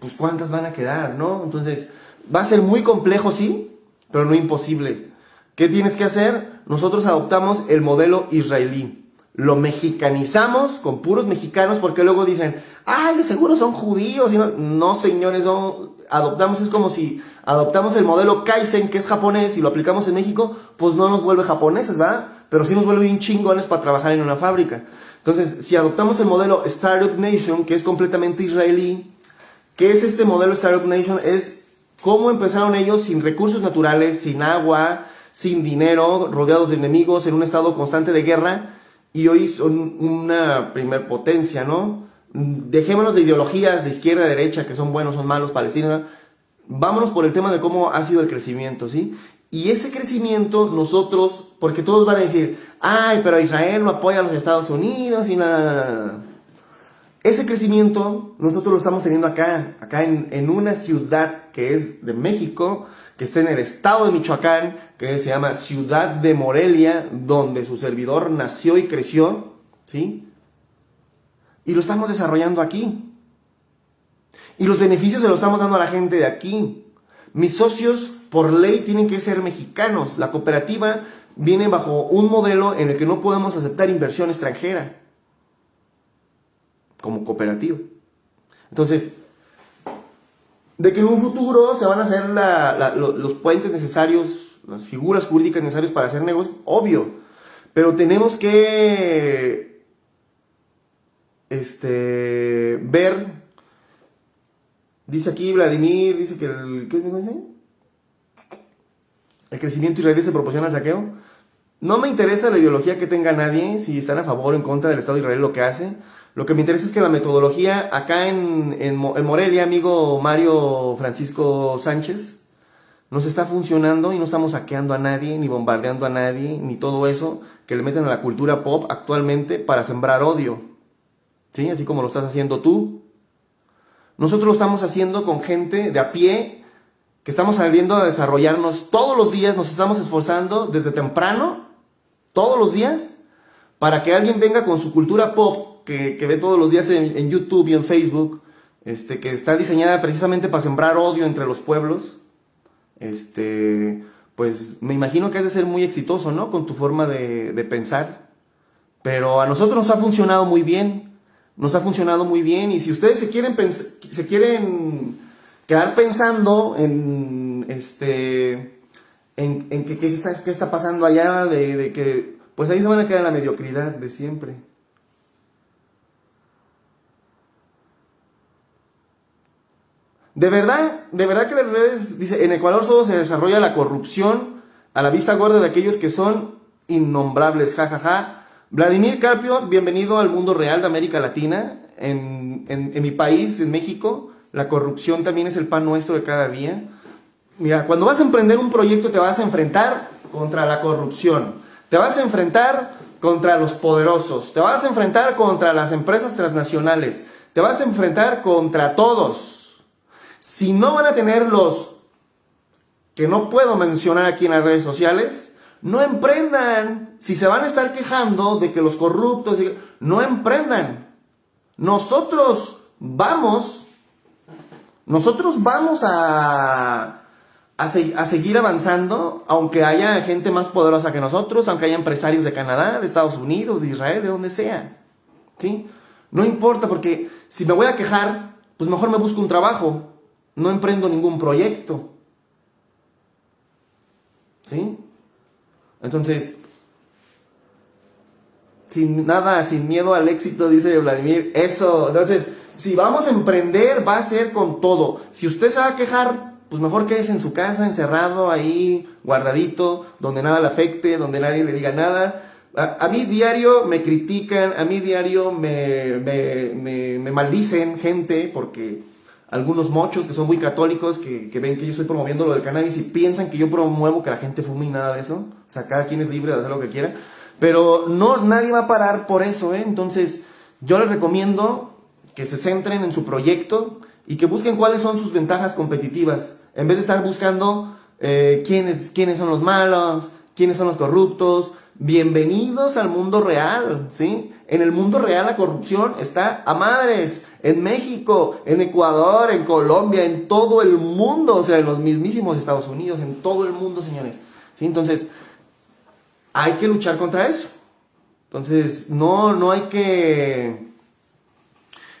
pues cuántas van a quedar, ¿no? Entonces, va a ser muy complejo, sí, pero no imposible. ¿Qué tienes que hacer? Nosotros adoptamos el modelo israelí. Lo mexicanizamos con puros mexicanos porque luego dicen, ay, de seguro son judíos. Y no, señores, no, adoptamos, es como si adoptamos el modelo Kaizen, que es japonés, y lo aplicamos en México, pues no nos vuelve japoneses, ¿verdad? Pero sí nos vuelve bien chingones para trabajar en una fábrica. Entonces, si adoptamos el modelo Startup Nation, que es completamente israelí, ¿Qué es este modelo Startup Nation? Es cómo empezaron ellos sin recursos naturales, sin agua, sin dinero, rodeados de enemigos, en un estado constante de guerra, y hoy son una primer potencia, ¿no? Dejémonos de ideologías de izquierda a derecha, que son buenos, son malos, palestinos. Vámonos por el tema de cómo ha sido el crecimiento, ¿sí? Y ese crecimiento nosotros, porque todos van a decir, ay, pero Israel no apoya a los Estados Unidos y nada. Ese crecimiento nosotros lo estamos teniendo acá, acá en, una ciudad que es de México, que está en el estado de Michoacán, que se llama Ciudad de Morelia, donde su servidor nació y creció, ¿sí? Y lo estamos desarrollando aquí. Y los beneficios se los estamos dando a la gente de aquí. Mis socios, por ley, tienen que ser mexicanos. La cooperativa viene bajo un modelo en el que no podemos aceptar inversión extranjera como cooperativo. Entonces, de que en un futuro se van a hacer los puentes necesarios, las figuras jurídicas necesarias para hacer negocios, obvio, pero tenemos que este, ver, dice aquí Vladimir, dice que el, ¿qué dice? El crecimiento israelí se proporciona al saqueo. No me interesa la ideología que tenga nadie, si están a favor o en contra del Estado de Israel, lo que hace. Lo que me interesa es que la metodología acá en, en, Morelia, amigo Mario Francisco Sánchez, nos está funcionando y no estamos saqueando a nadie, ni bombardeando a nadie, ni todo eso que le meten a la cultura pop actualmente para sembrar odio. ¿Sí? Así como lo estás haciendo tú. Nosotros lo estamos haciendo con gente de a pie, que estamos saliendo a desarrollarnos todos los días, nos estamos esforzando desde temprano, todos los días, para que alguien venga con su cultura pop que, ve todos los días en, YouTube y en Facebook, este, que está diseñada precisamente para sembrar odio entre los pueblos, este, pues me imagino que has de ser muy exitoso, ¿no? Con tu forma de, pensar. Pero a nosotros nos ha funcionado muy bien, nos ha funcionado muy bien, y si ustedes se quieren, se quieren quedar pensando en, este, en, en qué, está, está pasando allá, de, de que, pues ahí se van a quedar la mediocridad de siempre. De verdad, de verdad que las redes, dice, en Ecuador solo se desarrolla la corrupción a la vista gorda de aquellos que son innombrables, jajaja. Ja, ja. Vladimir Carpio, bienvenido al mundo real de América Latina. En, en, mi país, en México, la corrupción también es el pan nuestro de cada día. Mira, cuando vas a emprender un proyecto te vas a enfrentar contra la corrupción, te vas a enfrentar contra los poderosos, te vas a enfrentar contra las empresas transnacionales, te vas a enfrentar contra todos. Si no van a tener los que no puedo mencionar aquí en las redes sociales, no emprendan. Si se van a estar quejando de que los corruptos, no emprendan. Nosotros vamos, nosotros vamos a, a, seguir avanzando, aunque haya gente más poderosa que nosotros, aunque haya empresarios de Canadá, de Estados Unidos, de Israel, de donde sea. ¿Sí? No importa, porque si me voy a quejar, pues mejor me busco un trabajo no emprendo ningún proyecto. ¿Sí? Entonces, sin nada, sin miedo al éxito, dice Vladimir, eso. Entonces, si vamos a emprender, va a ser con todo. Si usted se va a quejar, pues mejor quédese en su casa, encerrado, ahí, guardadito, donde nada le afecte, donde nadie le diga nada. A, mí diario me critican, a mí diario me, me, me maldicen gente porque algunos mochos que son muy católicos, que, ven que yo estoy promoviendo lo del cannabis y piensan que yo promuevo que la gente fume y nada de eso. O sea, cada quien es libre de hacer lo que quiera. Pero no, nadie va a parar por eso, ¿eh? Entonces, yo les recomiendo que se centren en su proyecto y que busquen cuáles son sus ventajas competitivas. En vez de estar buscando eh, quiénes, quiénes son los malos, quiénes son los corruptos, Bienvenidos al mundo real, ¿sí? En el mundo real la corrupción está a madres, en México, en Ecuador, en Colombia, en todo el mundo, o sea, en los mismísimos Estados Unidos, en todo el mundo, señores. ¿Sí? Entonces, hay que luchar contra eso. Entonces, no, no hay que...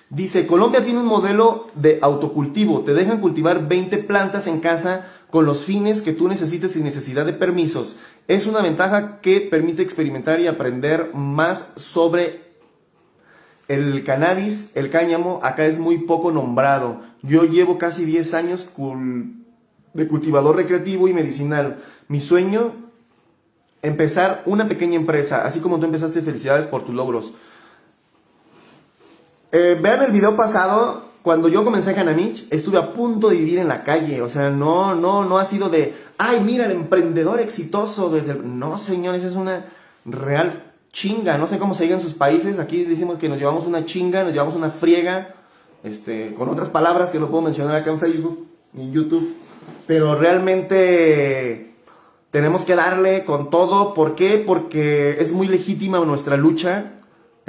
Dice, Colombia tiene un modelo de autocultivo, te dejan cultivar 20 plantas en casa con los fines que tú necesites sin necesidad de permisos. Es una ventaja que permite experimentar y aprender más sobre el cannabis, el cáñamo. Acá es muy poco nombrado. Yo llevo casi 10 años de cultivador recreativo y medicinal. Mi sueño, empezar una pequeña empresa. Así como tú empezaste, felicidades por tus logros. Eh, vean el video pasado cuando yo comencé Canamich, estuve a punto de vivir en la calle. O sea, no, no, no ha sido de, ay, mira, el emprendedor exitoso desde No, señores, es una real chinga. No sé cómo se diga en sus países. Aquí decimos que nos llevamos una chinga, nos llevamos una friega. Este, con otras palabras que no puedo mencionar acá en Facebook en YouTube. Pero realmente tenemos que darle con todo. ¿Por qué? Porque es muy legítima nuestra lucha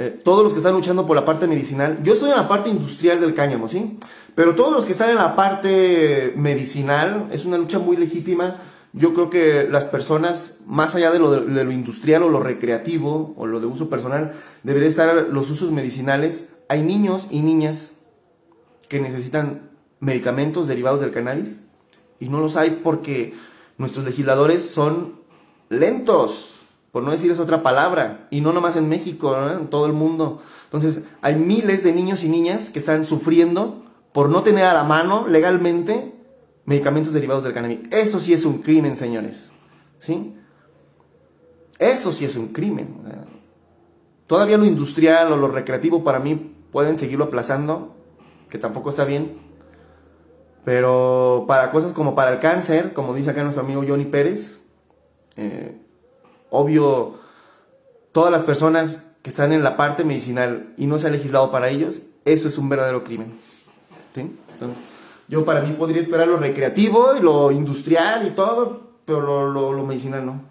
eh, todos los que están luchando por la parte medicinal, yo estoy en la parte industrial del cáñamo, ¿sí? Pero todos los que están en la parte medicinal, es una lucha muy legítima. Yo creo que las personas, más allá de lo, de, lo industrial o lo recreativo o lo de uso personal, deberían estar los usos medicinales. Hay niños y niñas que necesitan medicamentos derivados del cannabis y no los hay porque nuestros legisladores son lentos, por no decir otra palabra, y no nomás en México, en todo el mundo. Entonces, hay miles de niños y niñas que están sufriendo por no tener a la mano legalmente medicamentos derivados del cannabis. Eso sí es un crimen, señores. ¿Sí? Eso sí es un crimen. Todavía lo industrial o lo recreativo para mí pueden seguirlo aplazando, que tampoco está bien. Pero para cosas como para el cáncer, como dice acá nuestro amigo Johnny Pérez, eh, obvio, todas las personas que están en la parte medicinal y no se ha legislado para ellos, eso es un verdadero crimen. Entonces, yo para mí podría esperar lo recreativo y lo industrial y todo, pero lo medicinal no.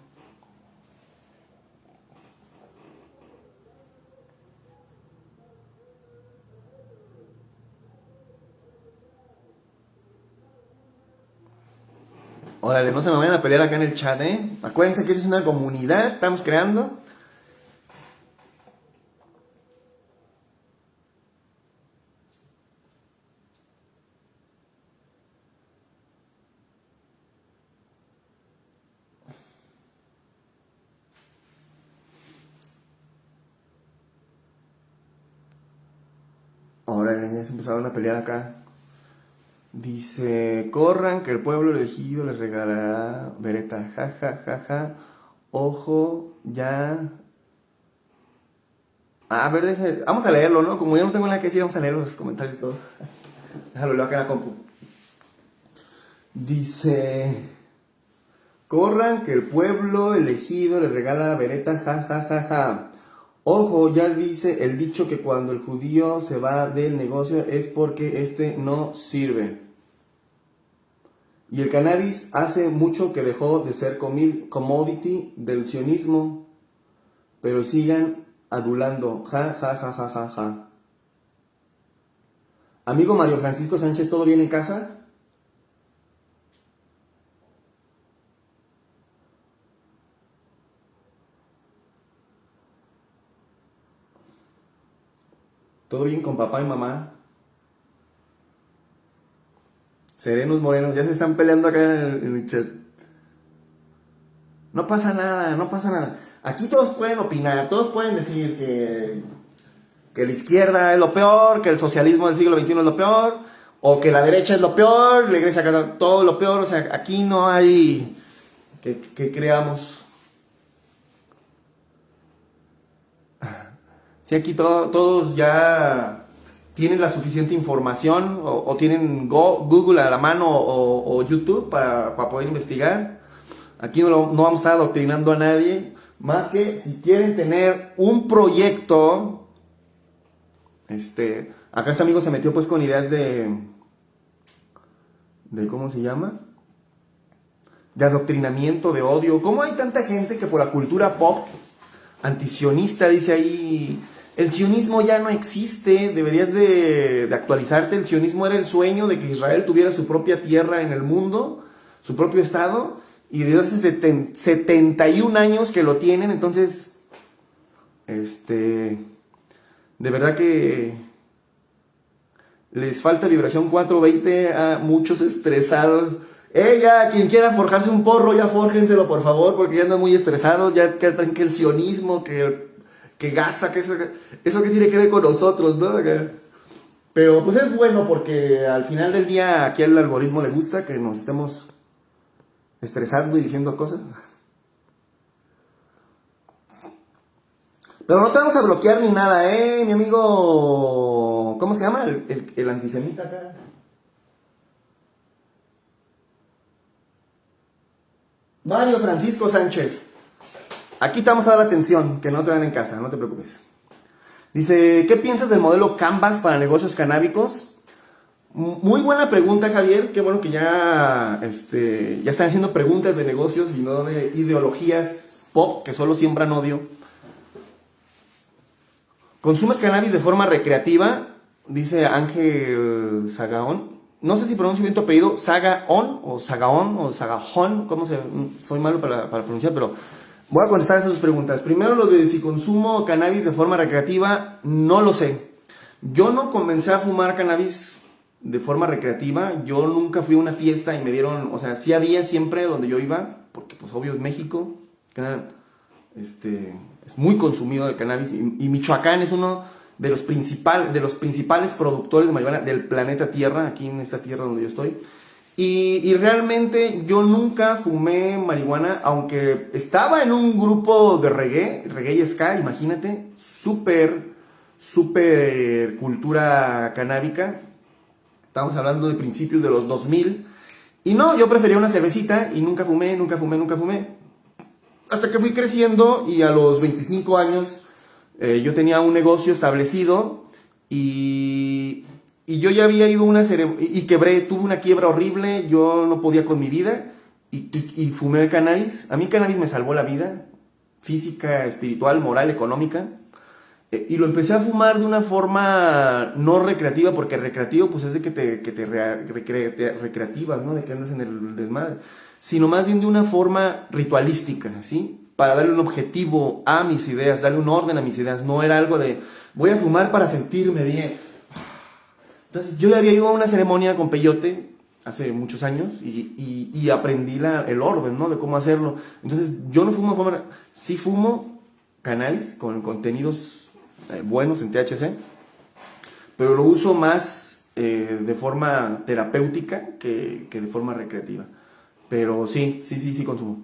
Órale, no se me vayan a pelear acá en el chat, ¿eh? Acuérdense que esta es una comunidad, estamos creando. Órale, ya se empezaron a pelear acá. Dice, corran que el pueblo elegido les regalará vereta, ja, ja, ja, ja. Ojo, ya. Ah, a ver, deje, vamos a leerlo, ¿no? Como ya no tengo nada que decir, vamos a leer los comentarios y todo. Déjalo, leo acá en la compu. Dice, corran que el pueblo elegido les regala vereta, ja, ja, ja, ja. Ojo, ya dice el dicho que cuando el judío se va del negocio es porque este no sirve. Y el cannabis hace mucho que dejó de ser commodity del sionismo, pero sigan adulando. Ja, ja, ja, ja, ja, ja. Amigo Mario Francisco Sánchez, ¿todo bien en casa? ¿Todo bien con papá y mamá? Serenos morenos, ya se están peleando acá en el, chat. No pasa nada, no pasa nada. Aquí todos pueden opinar, todos pueden decir que, que la izquierda es lo peor, que el socialismo del siglo XXI es lo peor, o que la derecha es lo peor, la iglesia todo lo peor. O sea, aquí no hay que, creamos. Si aquí todos ya tienen la suficiente información o, tienen Google a la mano o, YouTube para, poder investigar. Aquí no, no, vamos a estar adoctrinando a nadie, más que si quieren tener un proyecto, este, acá este amigo se metió pues con ideas de, de ¿cómo se llama? De adoctrinamiento, de odio. ¿Cómo hay tanta gente que por la cultura pop antisionista dice ahí el sionismo ya no existe, deberías de, actualizarte. El sionismo era el sueño de que Israel tuviera su propia tierra en el mundo, su propio estado, y desde hace 71 años que lo tienen, entonces, este, de verdad que les falta vibración 420 a muchos estresados. Eh, ya, quien quiera forjarse un porro, ya fórjenselo, por favor, porque ya andan muy estresados, ya que, el sionismo, que que gasa, que eso, eso que tiene que ver con nosotros, ¿no? Pero pues es bueno porque al final del día aquí al algoritmo le gusta que nos estemos estresando y diciendo cosas. Pero no te vamos a bloquear ni nada, ¿eh? Mi amigo... ¿Cómo se llama? El, el, antisemita acá. Mario Francisco Sánchez. Aquí te vamos a dar atención, que no te dan en casa, no te preocupes. Dice, ¿qué piensas del modelo Canvas para negocios canábicos? Muy buena pregunta, Javier. Qué bueno que ya, este, ya están haciendo preguntas de negocios y no de ideologías pop que solo siembran odio. ¿Consumes cannabis de forma recreativa? Dice Ángel Sagaón. No sé si pronuncio bien tu apellido, Sagaón o Sagaón o Sagajón, ¿cómo se...? Soy malo para, para pronunciar, pero Voy a contestar esas dos preguntas. Primero, lo de si consumo cannabis de forma recreativa, no lo sé. Yo no comencé a fumar cannabis de forma recreativa. Yo nunca fui a una fiesta y me dieron, o sea, sí había siempre donde yo iba, porque pues obvio es México, este, es muy consumido el cannabis y, Michoacán es uno de los, principal, de los principales productores de marihuana del planeta Tierra, aquí en esta tierra donde yo estoy. Y, realmente yo nunca fumé marihuana, aunque estaba en un grupo de reggae, reggae y ska, imagínate, súper, súper cultura canábica. Estamos hablando de principios de los 2000. Y no, yo prefería una cervecita y nunca fumé, nunca fumé, nunca fumé. Hasta que fui creciendo y a los 25 años eh, yo tenía un negocio establecido y, y yo ya había ido una y quebré, tuve una quiebra horrible, yo no podía con mi vida y, y, fumé cannabis. A mí cannabis me salvó la vida, física, espiritual, moral, económica. Eh, y lo empecé a fumar de una forma no recreativa, porque recreativo pues es de que te, que te, recreativas, ¿no? De que andas en el desmadre. Sino más bien de una forma ritualística, ¿sí? Para darle un objetivo a mis ideas, darle un orden a mis ideas. No era algo de, voy a fumar para sentirme bien entonces yo ya había ido a una ceremonia con peyote hace muchos años y, aprendí la, el orden, ¿no? De cómo hacerlo. Entonces yo no fumo, fumo sí fumo canales con contenidos eh, buenos en THC, pero lo uso más eh, de forma terapéutica que, de forma recreativa. Pero sí, sí, sí, sí consumo.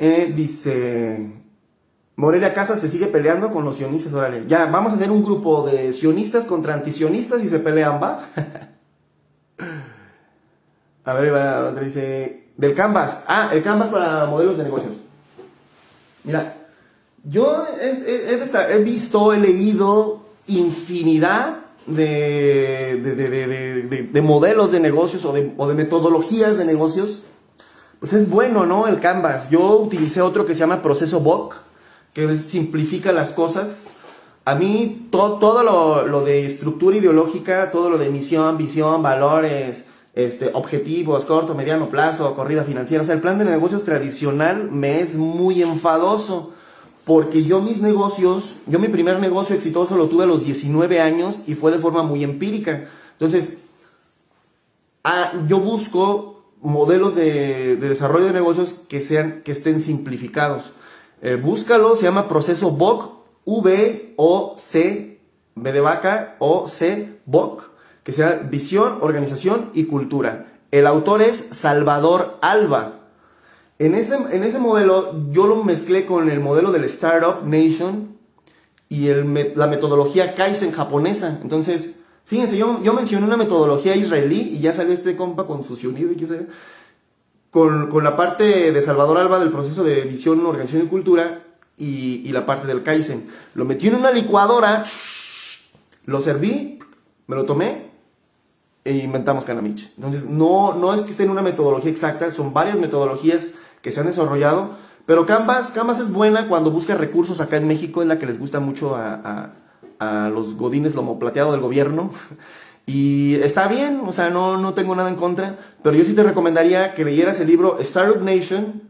Eh, dice, Morelia Casa se sigue peleando con los sionistas, órale. Ya, vamos a hacer un grupo de sionistas contra antisionistas y se pelean, ¿va? a ver, dice. Del Canvas. Ah, el Canvas para modelos de negocios. Mira, yo he, visto, he leído infinidad de, de, modelos de negocios o de, metodologías de negocios. Pues es bueno, ¿no? El Canvas. Yo utilicé otro que se llama Proceso BOC que simplifica las cosas. A mí todo lo, de estructura ideológica, todo lo de misión, visión, valores, este, objetivos, corto, mediano plazo, corrida financiera, o sea, el plan de negocios tradicional me es muy enfadoso. Porque yo mis negocios, yo mi primer negocio exitoso lo tuve a los 19 años y fue de forma muy empírica. Entonces, ah, yo busco modelos de, de desarrollo de negocios que sean, que estén simplificados. Eh, búscalo, se llama proceso VOC, V-O-C, B de vaca, O-C, VOC, que sea visión, organización y cultura. El autor es Salvador Alba. En ese, en ese modelo yo lo mezclé con el modelo del Startup Nation y el, la metodología Kaizen japonesa. Entonces, fíjense, yo, yo mencioné una metodología israelí y ya salió este compa con su unido y qué sé con, con, la parte de Salvador Alba del proceso de visión, organización y cultura y, y la parte del Kaizen. Lo metí en una licuadora, lo serví, me lo tomé e inventamos Canamich. Entonces, no, no es que esté en una metodología exacta, son varias metodologías que se han desarrollado, pero Canvas, Canvas es buena cuando busca recursos acá en México, es la que les gusta mucho a, a, a los godines lomo plateado del gobierno. Y está bien, o sea, no, no tengo nada en contra, pero yo sí te recomendaría que leyeras el libro Startup Nation,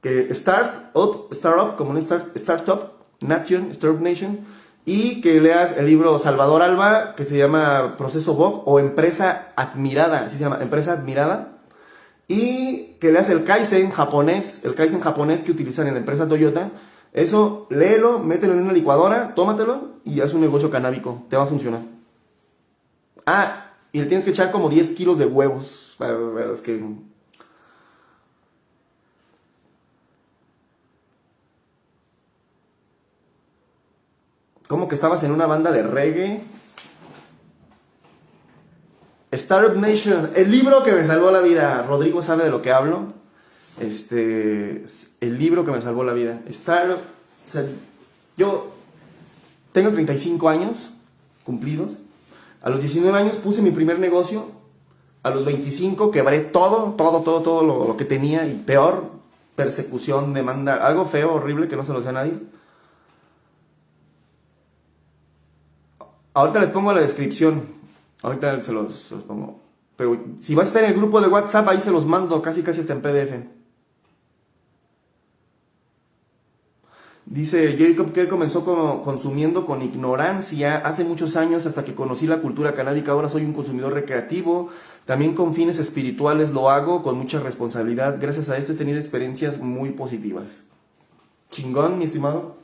que Startup, Startup, como un start, Startup Nation, Startup Nation, y que leas el libro Salvador Alba, que se llama Proceso Bob o Empresa Admirada, así se llama, Empresa Admirada, y que leas el Kaizen japonés, el Kaizen japonés que utilizan en la empresa Toyota. Eso, léelo, mételo en una licuadora, tómatelo y haz un negocio canábico, te va a funcionar. Ah, y le tienes que echar como 10 kilos de huevos. Para, ver, que... ¿Cómo que estabas en una banda de reggae? Startup Nation, el libro que me salvó la vida. Rodrigo sabe de lo que hablo. Este, el libro que me salvó la vida. Startup, yo tengo 35 años cumplidos. A los 19 años puse mi primer negocio. A los 25 quebré todo, todo, todo, todo lo, que tenía y peor, persecución, demanda, algo feo, horrible que no se lo sé a nadie. Ahorita les pongo la descripción. Ahorita se los, se los, pongo. Pero si vas a estar en el grupo de WhatsApp, ahí se los mando casi casi hasta en PDF. Dice Jacob que comenzó consumiendo con ignorancia hace muchos años hasta que conocí la cultura canábica. Ahora soy un consumidor recreativo. También con fines espirituales lo hago con mucha responsabilidad. Gracias a esto he tenido experiencias muy positivas. Chingón, mi estimado.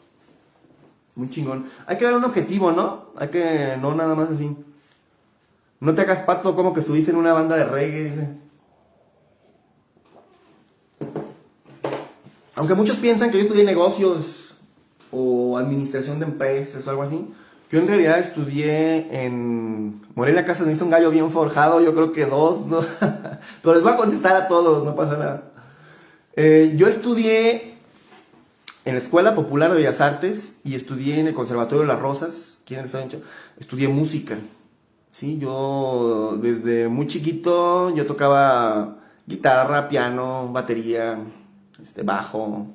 Muy chingón. Hay que dar un objetivo, ¿no? Hay que, no nada más así. No te hagas pato como que estuviste en una banda de reggae, dice. Aunque muchos piensan que yo estudié negocios o administración de empresas o algo así, yo en realidad estudié en Morelia Casas, me hizo un gallo bien forjado, yo creo que dos, ¿no? Pero les voy a contestar a todos, no pasa nada. Eh, yo estudié en la Escuela Popular de Bellas Artes y estudié en el Conservatorio de las Rosas, aquí en el Estado Estudié música. Sí, yo desde muy chiquito yo tocaba guitarra, piano, batería, este, bajo.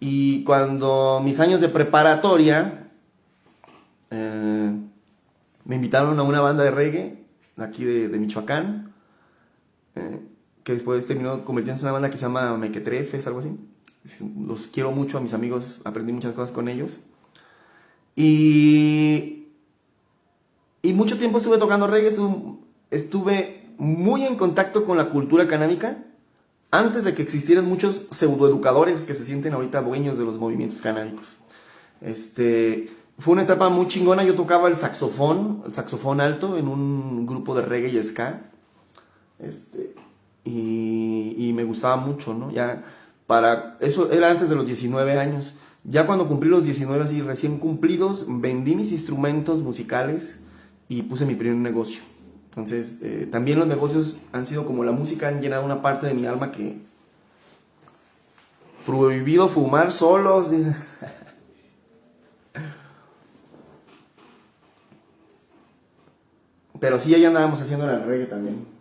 Y cuando mis años de preparatoria, eh, me invitaron a una banda de reggae, aquí de, Michoacán, eh, que después terminó convirtiéndose en una banda que se llama Mequetrefes, algo así. Los quiero mucho a mis amigos, aprendí muchas cosas con ellos. Y, y mucho tiempo estuve tocando reggae, estuve muy en contacto con la cultura canábica antes de que existieran muchos pseudoeducadores que se sienten ahorita dueños de los movimientos canábicos. Este, fue una etapa muy chingona, yo tocaba el saxofón, el saxofón alto en un grupo de reggae y ska. Este, y, y me gustaba mucho, ¿no? Ya para eso era antes de los 19 años. Ya cuando cumplí los 19 así recién cumplidos, vendí mis instrumentos musicales y puse mi primer negocio. Entonces, eh, también los negocios han sido como la música, han llenado una parte de mi alma que... Prohibido fumar solos, dice. Pero sí, ya andábamos haciendo el reggae también.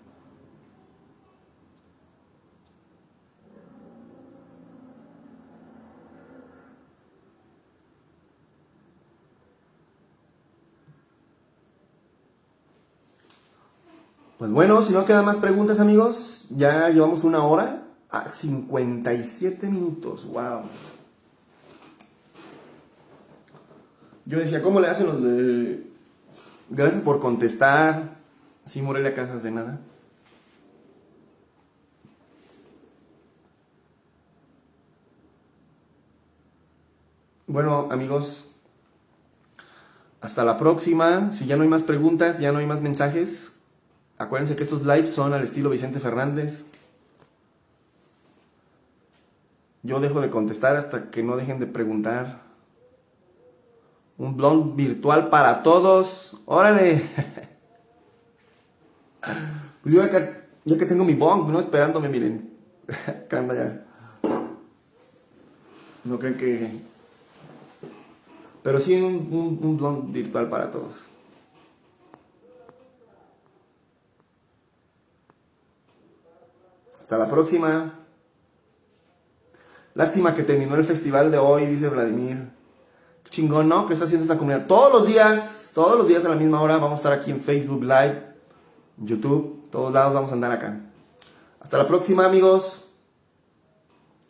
Pues bueno, si no quedan más preguntas, amigos, ya llevamos una hora a 57 minutos. ¡Wow! Yo decía, ¿cómo le hacen los de... Gracias por contestar. Sí, Morelia Casas de nada. Bueno, amigos, hasta la próxima. Si ya no hay más preguntas, ya no hay más mensajes, Acuérdense que estos lives son al estilo Vicente Fernández. Yo dejo de contestar hasta que no dejen de preguntar. Un blog virtual para todos. ¡Órale! Yo acá, que tengo mi bong, no esperándome, miren. Acá ya. No creen que... Pero sí un, un, un blog virtual para todos. Hasta la próxima. Lástima que terminó el festival de hoy, dice Vladimir. Qué chingón, ¿no? ¿Qué está haciendo esta comunidad? Todos los días, todos los días a la misma hora vamos a estar aquí en Facebook Live, YouTube, todos lados vamos a andar acá. Hasta la próxima, amigos.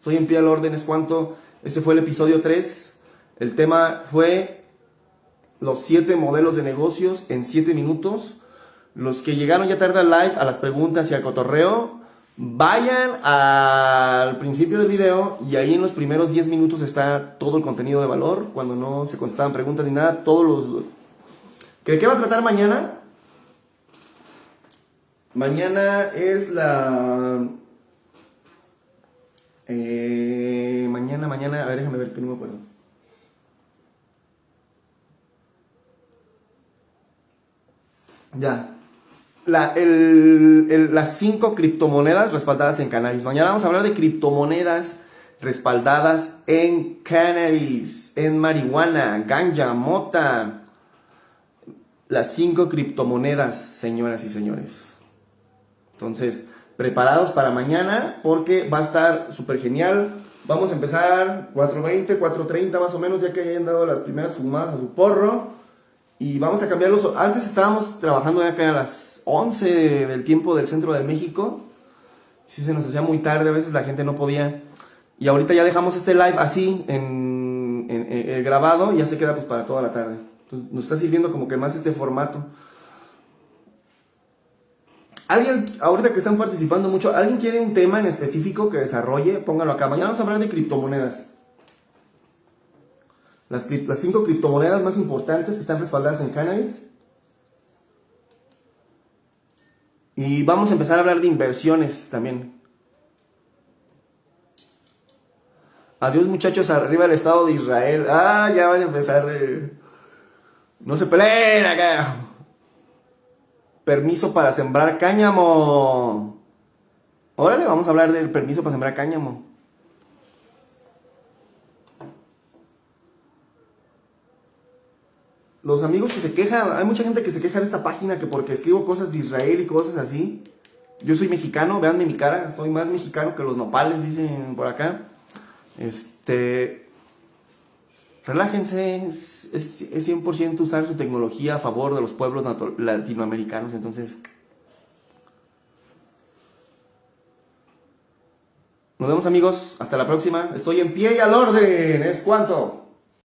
Soy en pie al orden, es cuanto. Este fue el episodio 3. El tema fue los 7 modelos de negocios en 7 minutos. Los que llegaron ya tarde al live, a las preguntas y al cotorreo, Vayan al principio del video y ahí en los primeros 10 minutos está todo el contenido de valor, cuando no se contestaban preguntas ni nada, todos los... ¿De qué va a tratar mañana? Mañana es la... Eh, mañana, mañana, a ver, déjame ver que no me acuerdo. Ya, las cinco criptomonedas respaldadas en cannabis. Mañana vamos a hablar de criptomonedas respaldadas en cannabis, en marihuana, ganja, mota. Las cinco criptomonedas, señoras y señores. Entonces, preparados para mañana porque va a estar súper genial. Vamos a empezar 4.20, 4.30 más o menos, ya que hayan dado las primeras fumadas a su porro. Y vamos a cambiarlos. Antes estábamos trabajando acá a las 11 del tiempo del centro de México. Si se nos hacía muy tarde, a veces la gente no podía. Y ahorita ya dejamos este live así, en, eh, grabado y ya se queda pues para toda la tarde. Nos está sirviendo como que más este formato. Alguien, ahorita que están participando mucho, ¿alguien quiere un tema en específico que desarrolle? Póngalo acá. Mañana vamos a hablar de criptomonedas. Las, las cinco criptomonedas más importantes que están respaldadas en cannabis. Y vamos a empezar a hablar de inversiones también. Adiós muchachos, arriba el Estado de Israel. Ah, ya van a empezar de... No se peleen acá. Permiso para sembrar cáñamo. Órale, vamos a hablar del permiso para sembrar cáñamo. Los amigos que se quejan, hay mucha gente que se queja de esta página que porque escribo cosas de Israel y cosas así. Yo soy mexicano, véanme mi cara, soy más mexicano que los nopales, dicen por acá. Este, relájense, es, es, 100% usar su tecnología a favor de los pueblos latinoamericanos, entonces... Nos vemos amigos, hasta la próxima. Estoy en pie y al orden, ¿es cuánto?